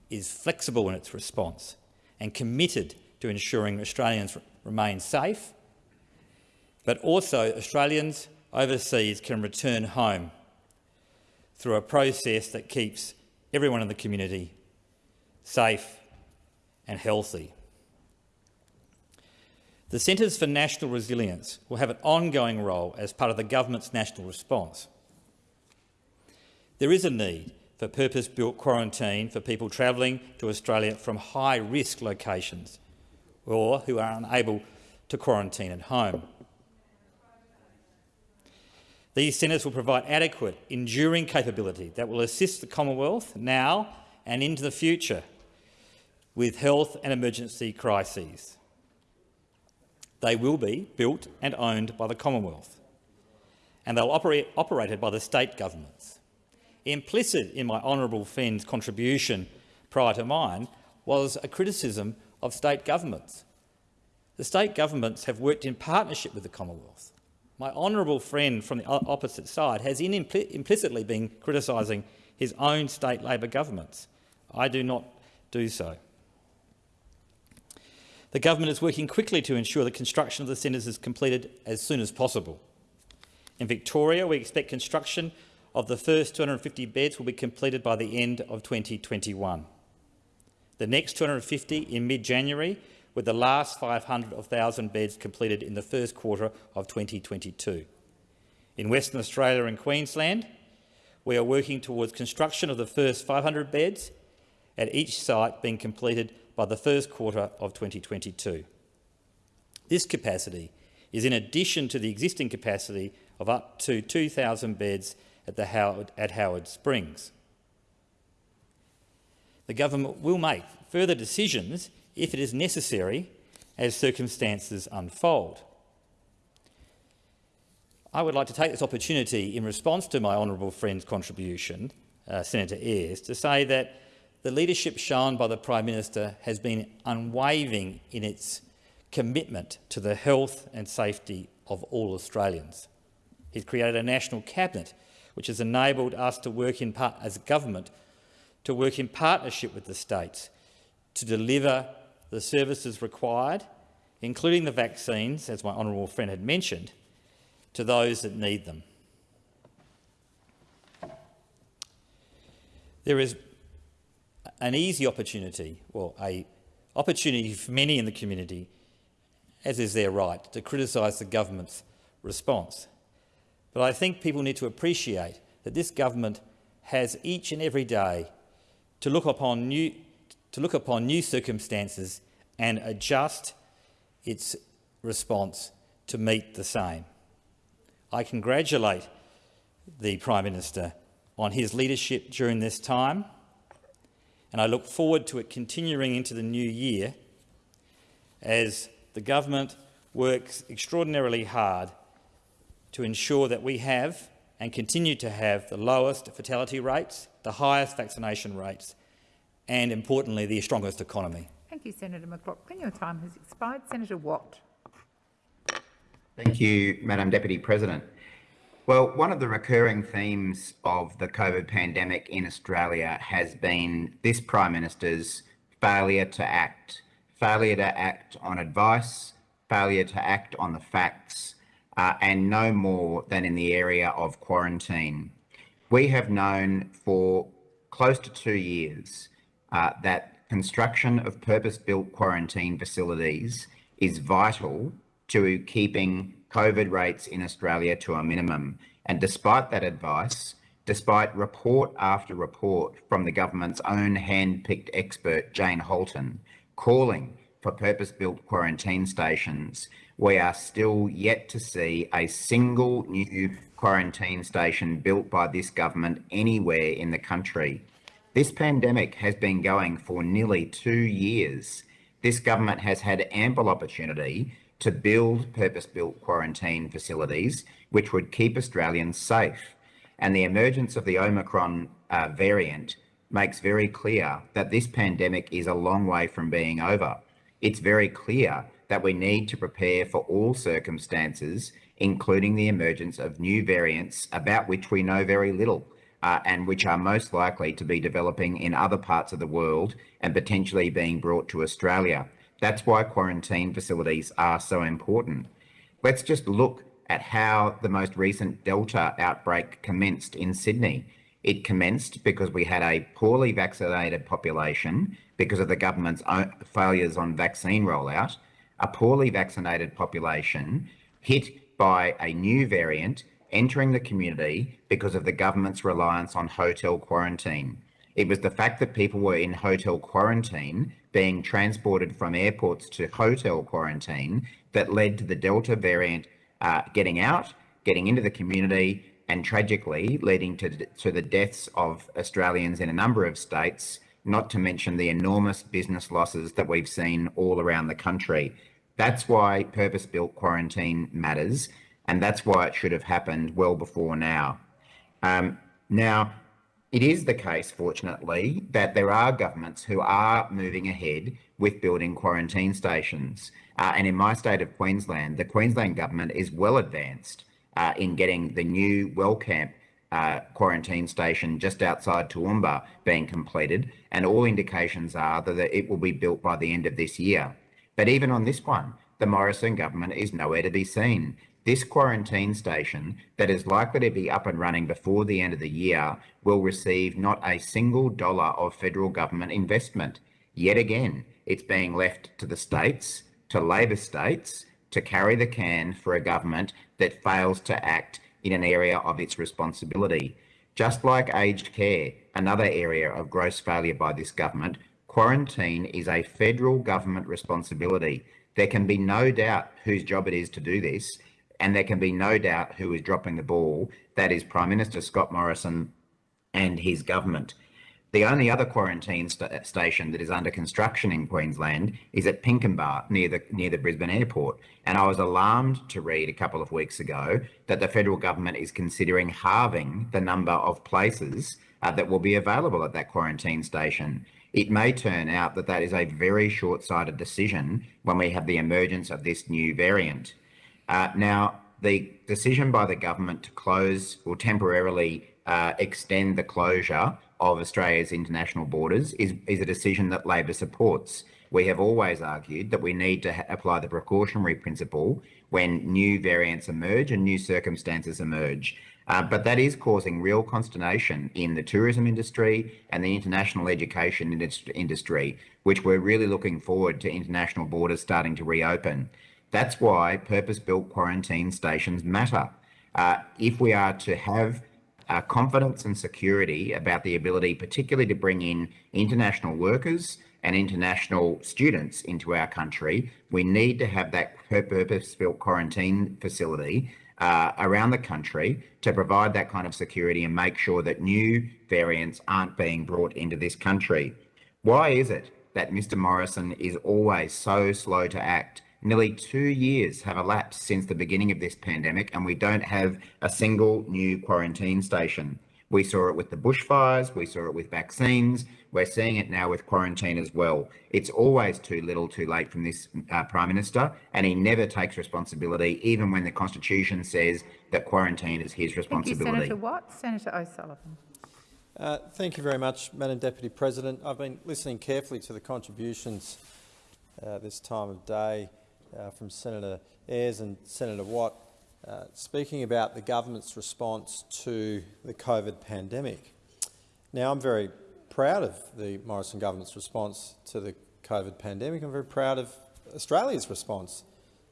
is flexible in its response and committed to ensuring Australians remain safe, but also Australians overseas can return home through a process that keeps everyone in the community safe and healthy. The Centres for National Resilience will have an ongoing role as part of the government's national response. There is a need for purpose-built quarantine for people travelling to Australia from high-risk locations or who are unable to quarantine at home. These centres will provide adequate, enduring capability that will assist the Commonwealth now and into the future with health and emergency crises. They will be built and owned by the Commonwealth, and they'll operate operated by the state governments. Implicit in my honourable friend's contribution prior to mine was a criticism of state governments. The state governments have worked in partnership with the Commonwealth. My honourable friend from the opposite side has implicitly been criticising his own state Labor governments. I do not do so. The government is working quickly to ensure the construction of the centres is completed as soon as possible. In Victoria, we expect construction of the first 250 beds will be completed by the end of 2021. The next 250 in mid-January with the last 500 of 1,000 beds completed in the first quarter of 2022. In Western Australia and Queensland, we are working towards construction of the first 500 beds at each site being completed by the first quarter of 2022. This capacity is in addition to the existing capacity of up to 2,000 beds at, the Howard, at Howard Springs. The government will make further decisions if it is necessary as circumstances unfold. I would like to take this opportunity in response to my honourable friend's contribution, uh, Senator Ayres, to say that the leadership shown by the Prime Minister has been unwavering in its commitment to the health and safety of all Australians. He's created a national cabinet which has enabled us to work in part as a government to work in partnership with the states to deliver the services required, including the vaccines, as my honourable friend had mentioned, to those that need them. There is an easy opportunity, well, a opportunity for many in the community, as is their right, to criticise the government's response. But I think people need to appreciate that this government has each and every day to look upon new, to look upon new circumstances and adjust its response to meet the same. I congratulate the Prime Minister on his leadership during this time, and I look forward to it continuing into the new year as the government works extraordinarily hard to ensure that we have and continue to have the lowest fatality rates, the highest vaccination rates and, importantly, the strongest economy. Thank you, Senator McLachlan. Your time has expired. Senator Watt. Thank you, Madam Deputy President. Well, one of the recurring themes of the COVID pandemic in Australia has been this Prime Minister's failure to act, failure to act on advice, failure to act on the facts, uh, and no more than in the area of quarantine. We have known for close to two years uh, that construction of purpose-built quarantine facilities is vital to keeping COVID rates in Australia to a minimum. And despite that advice, despite report after report from the government's own hand-picked expert, Jane Halton, calling for purpose-built quarantine stations, we are still yet to see a single new quarantine station built by this government anywhere in the country. This pandemic has been going for nearly two years. This government has had ample opportunity to build purpose-built quarantine facilities which would keep Australians safe. And the emergence of the Omicron uh, variant makes very clear that this pandemic is a long way from being over. It's very clear that we need to prepare for all circumstances, including the emergence of new variants about which we know very little uh, and which are most likely to be developing in other parts of the world and potentially being brought to Australia. That's why quarantine facilities are so important. Let's just look at how the most recent Delta outbreak commenced in Sydney. It commenced because we had a poorly vaccinated population because of the government's failures on vaccine rollout, a poorly vaccinated population hit by a new variant entering the community because of the government's reliance on hotel quarantine. It was the fact that people were in hotel quarantine being transported from airports to hotel quarantine that led to the Delta variant uh, getting out, getting into the community, and tragically leading to, to the deaths of Australians in a number of states, not to mention the enormous business losses that we've seen all around the country. That's why purpose built quarantine matters, and that's why it should have happened well before now. Um, now, it is the case, fortunately, that there are governments who are moving ahead with building quarantine stations. Uh, and in my state of Queensland, the Queensland government is well advanced uh, in getting the new Wellcamp uh, quarantine station just outside Toowoomba being completed. And all indications are that it will be built by the end of this year. But even on this one, the Morrison government is nowhere to be seen. This quarantine station that is likely to be up and running before the end of the year will receive not a single dollar of federal government investment. Yet again, it's being left to the states, to Labor states, to carry the can for a government that fails to act in an area of its responsibility. Just like aged care, another area of gross failure by this government, quarantine is a federal government responsibility. There can be no doubt whose job it is to do this, and there can be no doubt who is dropping the ball. That is Prime Minister Scott Morrison and his government. The only other quarantine st station that is under construction in Queensland is at Pinkenba near the near the Brisbane airport. And I was alarmed to read a couple of weeks ago that the federal government is considering halving the number of places uh, that will be available at that quarantine station it may turn out that that is a very short-sighted decision when we have the emergence of this new variant. Uh, now, the decision by the government to close or temporarily uh, extend the closure of Australia's international borders is, is a decision that Labor supports. We have always argued that we need to apply the precautionary principle when new variants emerge and new circumstances emerge. Uh, but that is causing real consternation in the tourism industry and the international education industry, which we're really looking forward to international borders starting to reopen. That's why purpose-built quarantine stations matter. Uh, if we are to have uh, confidence and security about the ability, particularly to bring in international workers and international students into our country, we need to have that purpose-built quarantine facility uh, around the country to provide that kind of security and make sure that new variants aren't being brought into this country. Why is it that Mr Morrison is always so slow to act? Nearly two years have elapsed since the beginning of this pandemic and we don't have a single new quarantine station. We saw it with the bushfires, we saw it with vaccines, we're seeing it now with quarantine as well. It's always too little too late from this uh, Prime Minister, and he never takes responsibility, even when the Constitution says that quarantine is his responsibility. Thank you, Senator Watt. Senator O'Sullivan. Uh, thank you very much, Madam Deputy President. I've been listening carefully to the contributions uh, this time of day uh, from Senator Ayres and Senator Watt. Uh, speaking about the government's response to the COVID pandemic. Now, I'm very proud of the Morrison government's response to the COVID pandemic. I'm very proud of Australia's response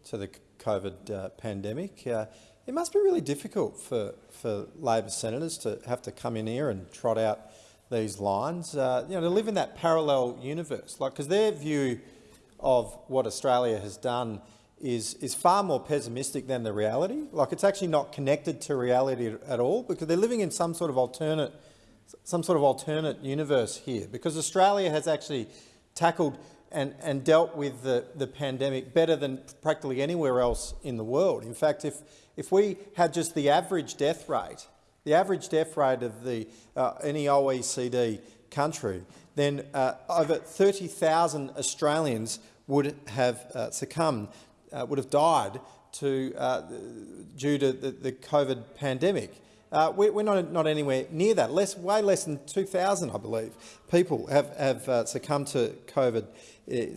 to the COVID uh, pandemic. Uh, it must be really difficult for, for Labor senators to have to come in here and trot out these lines, uh, you know, to live in that parallel universe, like because their view of what Australia has done is, is far more pessimistic than the reality. Like it's actually not connected to reality at all because they're living in some sort of alternate, some sort of alternate universe here. Because Australia has actually tackled and, and dealt with the, the pandemic better than practically anywhere else in the world. In fact, if, if we had just the average death rate, the average death rate of the, uh, any OECD country, then uh, over 30,000 Australians would have uh, succumbed uh, would have died to, uh, due to the, the, COVID pandemic. Uh, we, are not, not anywhere near that. Less, way less than 2,000, I believe, people have, have uh, succumbed to COVID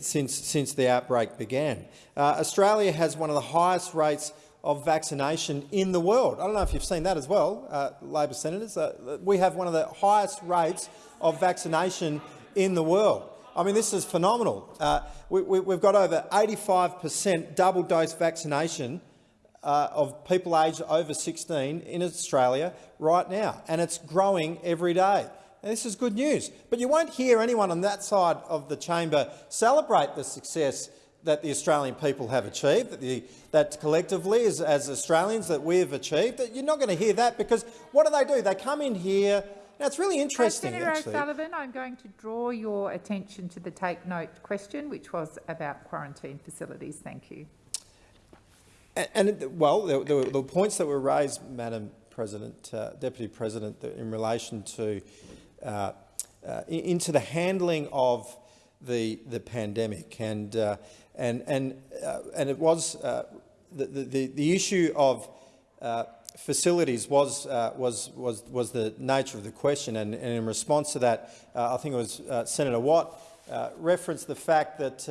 since, since the outbreak began. Australia has one of the highest rates of vaccination in the world. I don't know if you've seen that as well, Labor senators. we have one of the highest rates of vaccination in the world. I mean, this is phenomenal. Uh, we, have got over 85 per cent double-dose vaccination uh, of people aged over 16 in Australia right now, and it's growing every day. And this is good news. But you won't hear anyone on that side of the chamber celebrate the success that the Australian people have achieved, that, the, that collectively as, as Australians that we have achieved. You're not going to hear that because what do they do? They come in here. Now, it's really interesting, Senator actually. O'Sullivan, I'm going to draw your attention to the take note question, which was about quarantine facilities. Thank you. And, and well, the, the, the, points that were raised, Madam President, uh, Deputy President, in relation to uh, uh, into the handling of the the pandemic, and uh, and and uh, and it was uh, the, the the issue of facilities was uh, was was was the nature of the question, and, and in response to that, uh, I think it was uh, Senator Watt referenced the fact that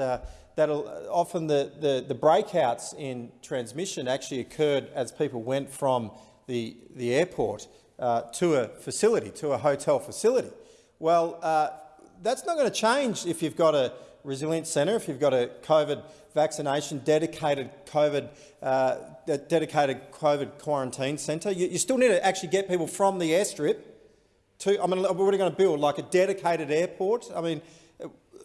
that often the, the, the, breakouts in transmission actually occurred as people went from the, the airport uh, to a facility, to a hotel facility. Well, uh, that's not going to change if you've got a resilience centre, if you've got a COVID vaccination, dedicated COVID, uh, dedicated COVID quarantine centre. You, you, still need to actually get people from the airstrip to, I mean, we're going to build like a dedicated airport. I mean,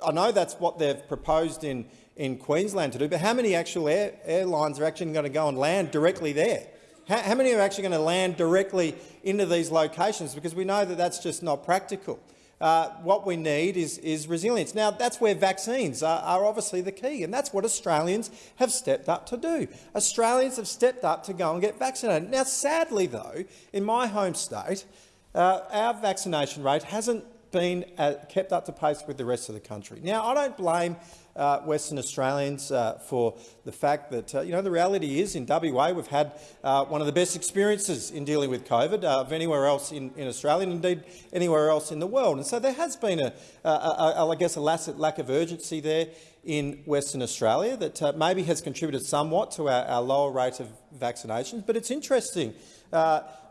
I know that's what they've proposed in, in Queensland to do, but how many actual air, airlines are actually going to go and land directly there? How, how many are actually going to land directly into these locations? Because we know that that's just not practical. Uh, what we need is, is, resilience. Now, that's where vaccines are, are, obviously the key, and that's what Australians have stepped up to do. Australians have stepped up to go and get vaccinated. Now, sadly, though, in my home state, uh, our vaccination rate hasn't been uh, kept up to pace with the rest of the country. Now, I don't blame uh, Western Australians uh, for the fact that, uh, you know, the reality is in WA we've had uh, one of the best experiences in dealing with COVID uh, of anywhere else in, in Australia and indeed anywhere else in the world. And so there has been, a, a, a, I guess, a lack of urgency there in Western Australia that maybe has contributed somewhat to our, our, lower rate of vaccinations. But it's interesting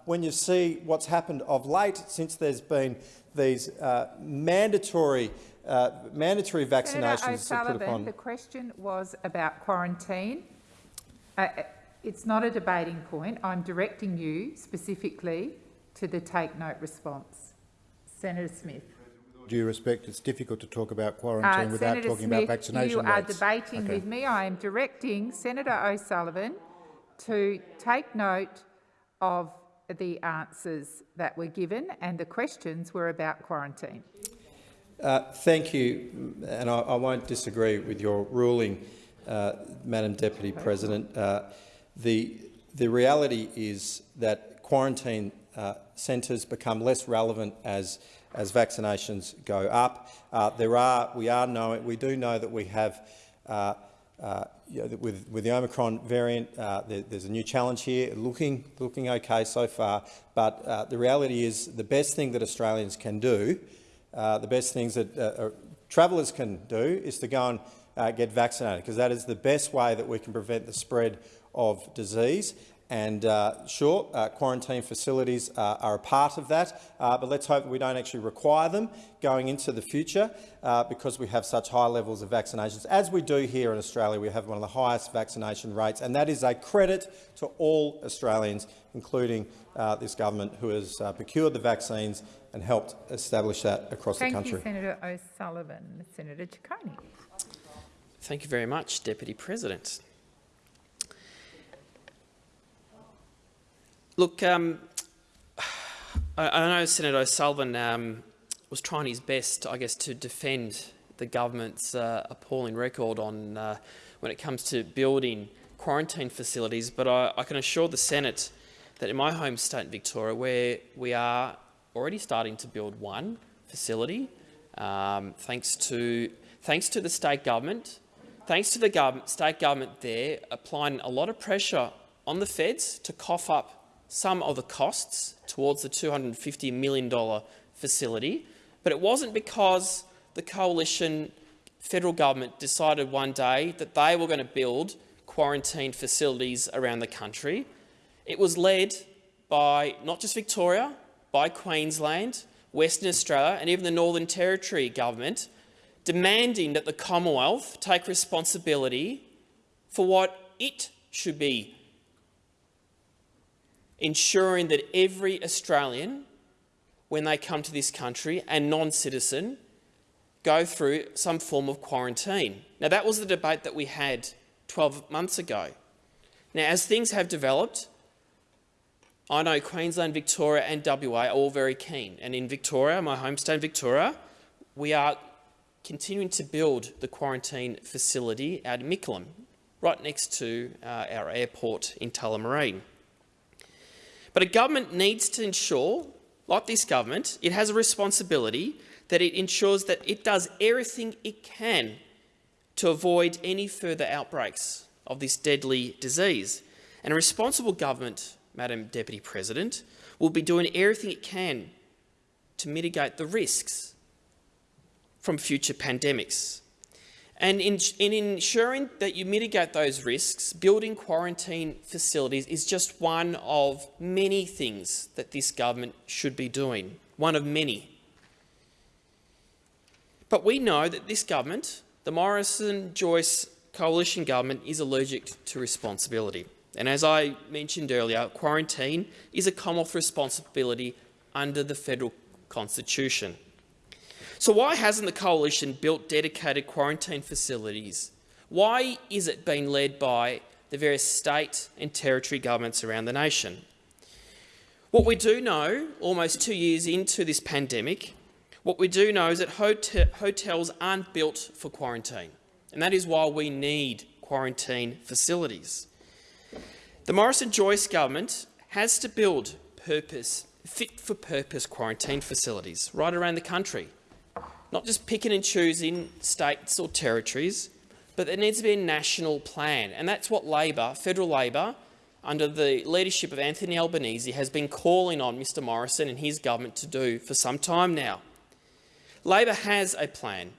when you see what's happened of late since there's been these uh, mandatory uh, mandatory vaccinations Senator put upon. The question was about quarantine. Uh, uh, it's not a debating point. I'm directing you specifically to the take note response. Senator Smith. With due respect, it's difficult to talk about quarantine uh, without Senator talking Smith, about vaccination you rates. are debating okay. with me. I am directing Senator O'Sullivan to take note of the answers that were given and the questions were about quarantine. Uh, thank you, and I, I, won't disagree with your ruling, uh, Madam Deputy President. Uh, the, the reality is that quarantine uh, centres become less relevant as, as vaccinations go up. Uh, there are, we, are knowing, we do know that we have uh, you know, with, with the Omicron variant, uh, there, there's a new challenge here, looking, looking okay so far, but uh, the reality is the best thing that Australians can do, uh, the best things that uh, uh, travellers can do is to go and uh, get vaccinated, because that is the best way that we can prevent the spread of disease. And uh, sure, uh, quarantine facilities are a part of that, but let's hope that we don't actually require them going into the future because we have such high levels of vaccinations. As we do here in Australia, we have one of the highest vaccination rates, and that is a credit to all Australians, including this government, who has procured the vaccines and helped establish that across Thank the country. Thank you, Senator O'Sullivan. Senator Ciccone. Thank you very much, Deputy President. Look, um, I, I, know Senator O'Sullivan um, was trying his best, I guess, to defend the government's uh, appalling record on uh, when it comes to building quarantine facilities, but I, I, can assure the Senate that in my home state, Victoria, where we are already starting to build one facility, um, thanks to thanks to the state government, thanks to the government, state government there applying a lot of pressure on the feds to cough up some of the costs towards the $250 million facility, but it wasn't because the coalition federal government decided one day that they were going to build quarantine facilities around the country. It was led by not just Victoria, by Queensland, Western Australia and even the Northern Territory government demanding that the Commonwealth take responsibility for what it should be ensuring that every Australian, when they come to this country, and non-citizen, go through some form of quarantine. Now, that was the debate that we had 12 months ago. Now, as things have developed, I know Queensland, Victoria and WA are all very keen. And in Victoria, my home state Victoria, we are continuing to build the quarantine facility out in Mickleham, right next to uh, our airport in Tullamarine. But a government needs to ensure, like this government, it has a responsibility that it ensures that it does everything it can to avoid any further outbreaks of this deadly disease. And a responsible government, Madam Deputy President, will be doing everything it can to mitigate the risks from future pandemics. And in, in, ensuring that you mitigate those risks, building quarantine facilities is just one of many things that this government should be doing, one of many. But we know that this government, the Morrison-Joyce coalition government, is allergic to responsibility. And as I mentioned earlier, quarantine is a Commonwealth responsibility under the federal constitution. So why hasn't the coalition built dedicated quarantine facilities? Why is it being led by the various state and territory governments around the nation? What we do know, almost two years into this pandemic, what we do know is that hotel hotels aren't built for quarantine, and that is why we need quarantine facilities. The Morrison-Joyce government has to build purpose, fit-for-purpose quarantine facilities right around the country not just picking and choosing states or territories, but there needs to be a national plan. And that's what Labor, federal Labor, under the leadership of Anthony Albanese, has been calling on Mr Morrison and his government to do for some time now. Labor has a plan.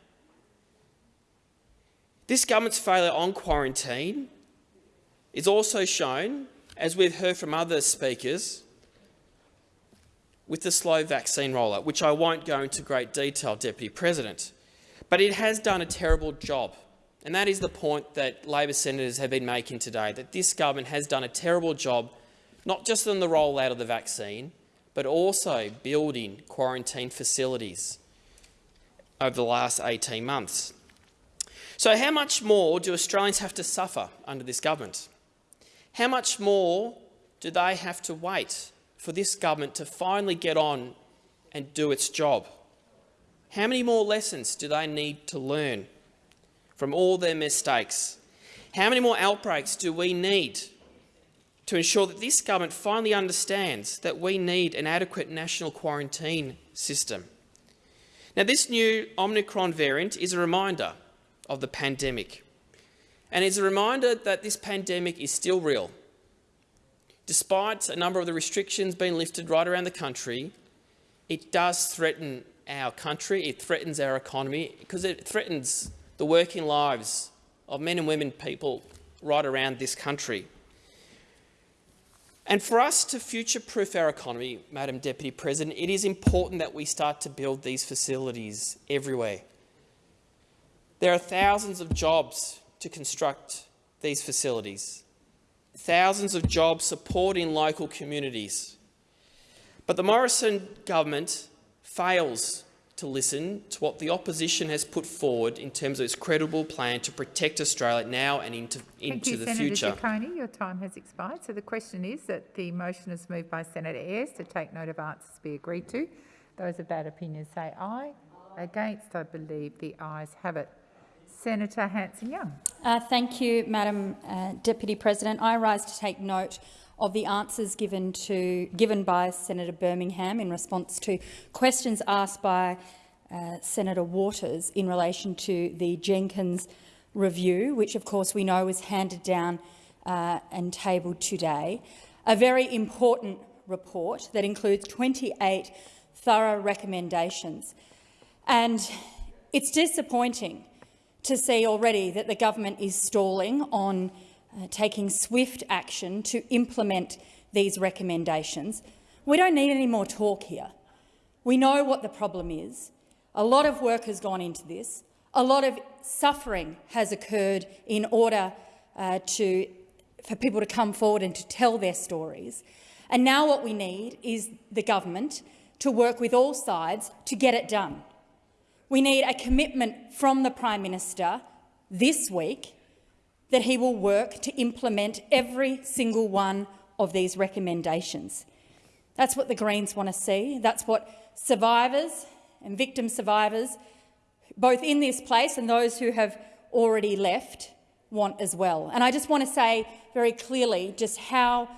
This government's failure on quarantine is also shown, as we've heard from other speakers, with the slow vaccine rollout, which I won't go into great detail, Deputy President. But it has done a terrible job. And that is the point that Labor senators have been making today, that this government has done a terrible job, not just on the rollout of the vaccine, but also building quarantine facilities over the last 18 months. So how much more do Australians have to suffer under this government? How much more do they have to wait for this government to finally get on and do its job? How many more lessons do they need to learn from all their mistakes? How many more outbreaks do we need to ensure that this government finally understands that we need an adequate national quarantine system? Now, this new Omicron variant is a reminder of the pandemic, and it's a reminder that this pandemic is still real Despite a number of the restrictions being lifted right around the country, it does threaten our country, it threatens our economy, because it threatens the working lives of men and women people right around this country. And for us to future-proof our economy, Madam Deputy President, it is important that we start to build these facilities everywhere. There are thousands of jobs to construct these facilities thousands of jobs supporting local communities. But the Morrison government fails to listen to what the opposition has put forward in terms of its credible plan to protect Australia now and into, into you, the Senator future. Ciccone. Your time has expired. So the question is that the motion is moved by Senator Ayres to take note of answers be agreed to. Those of that opinion say aye. Against, I believe the ayes have it. Senator Hanson-Young. Uh, thank you, Madam uh, Deputy President. I rise to take note of the answers given, to, given by Senator Birmingham in response to questions asked by uh, Senator Waters in relation to the Jenkins review, which of course we know was handed down uh, and tabled today. A very important report that includes 28 thorough recommendations. And it's disappointing to see already that the government is stalling on uh, taking swift action to implement these recommendations. We don't need any more talk here. We know what the problem is. A lot of work has gone into this. A lot of suffering has occurred in order uh, to, for people to come forward and to tell their stories. And now what we need is the government to work with all sides to get it done. We need a commitment from the Prime Minister this week that he will work to implement every single one of these recommendations. That's what the Greens want to see. That's what survivors and victim survivors, both in this place and those who have already left, want as well. And I just want to say very clearly just how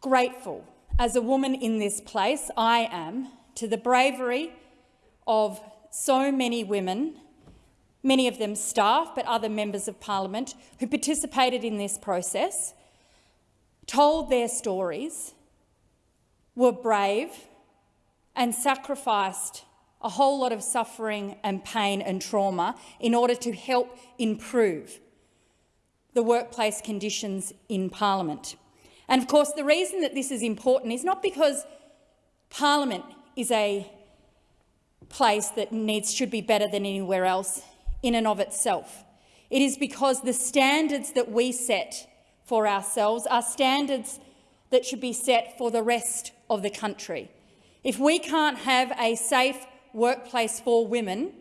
grateful as a woman in this place I am to the bravery of so many women, many of them staff but other members of parliament, who participated in this process, told their stories, were brave and sacrificed a whole lot of suffering and pain and trauma in order to help improve the workplace conditions in parliament. And of course, the reason that this is important is not because parliament is a place that needs should be better than anywhere else in and of itself. It is because the standards that we set for ourselves are standards that should be set for the rest of the country. If we can't have a safe workplace for women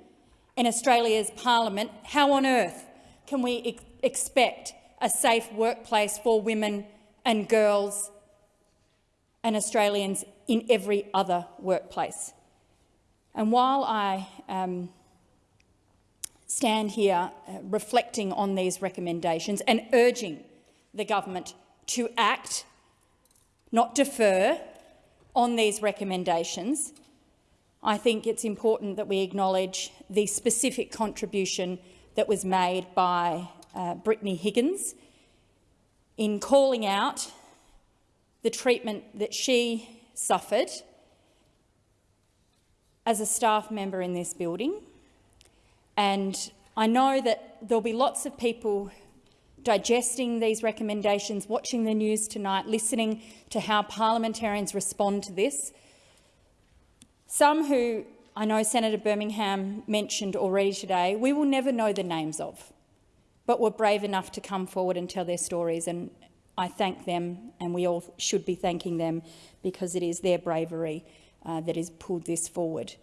in Australia's parliament, how on earth can we ex expect a safe workplace for women and girls and Australians in every other workplace? And while I um, stand here uh, reflecting on these recommendations and urging the government to act, not defer, on these recommendations, I think it's important that we acknowledge the specific contribution that was made by uh, Brittany Higgins in calling out the treatment that she suffered as a staff member in this building. And I know that there'll be lots of people digesting these recommendations, watching the news tonight, listening to how parliamentarians respond to this. Some who I know Senator Birmingham mentioned already today, we will never know the names of, but were brave enough to come forward and tell their stories. And I thank them, and we all should be thanking them because it is their bravery uh, that has pulled this forward.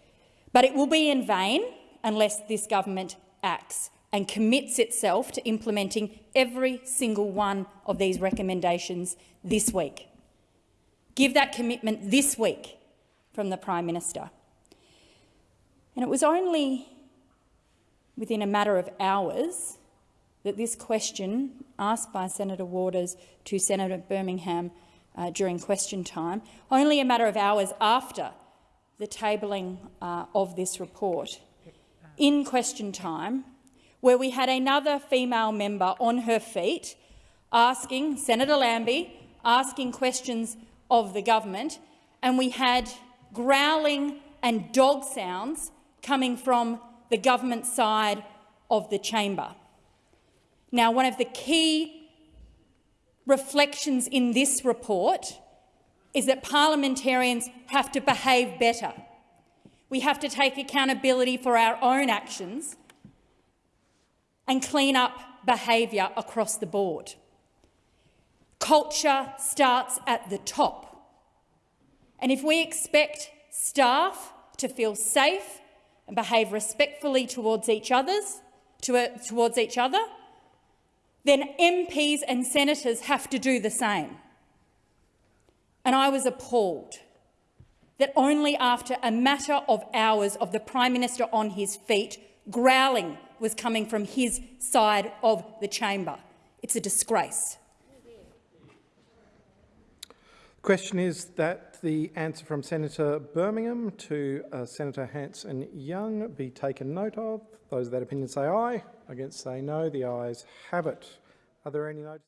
But it will be in vain unless this government acts and commits itself to implementing every single one of these recommendations this week. Give that commitment this week from the Prime Minister. And it was only within a matter of hours that this question asked by Senator Waters to Senator Birmingham uh, during question time, only a matter of hours after the tabling uh, of this report, in question time, where we had another female member on her feet asking, Senator Lambie, asking questions of the government, and we had growling and dog sounds coming from the government side of the chamber. Now, one of the key reflections in this report is that parliamentarians have to behave better. We have to take accountability for our own actions and clean up behaviour across the board. Culture starts at the top. And if we expect staff to feel safe and behave respectfully towards each, others, to, towards each other, then MPs and senators have to do the same. And I was appalled that only after a matter of hours of the Prime Minister on his feet, growling was coming from his side of the chamber. It's a disgrace. The question is the answer from Senator Birmingham to uh, Senator Hanson-Young be taken note of. Those of that opinion say aye. Against say no. The ayes have it. Are there any notes?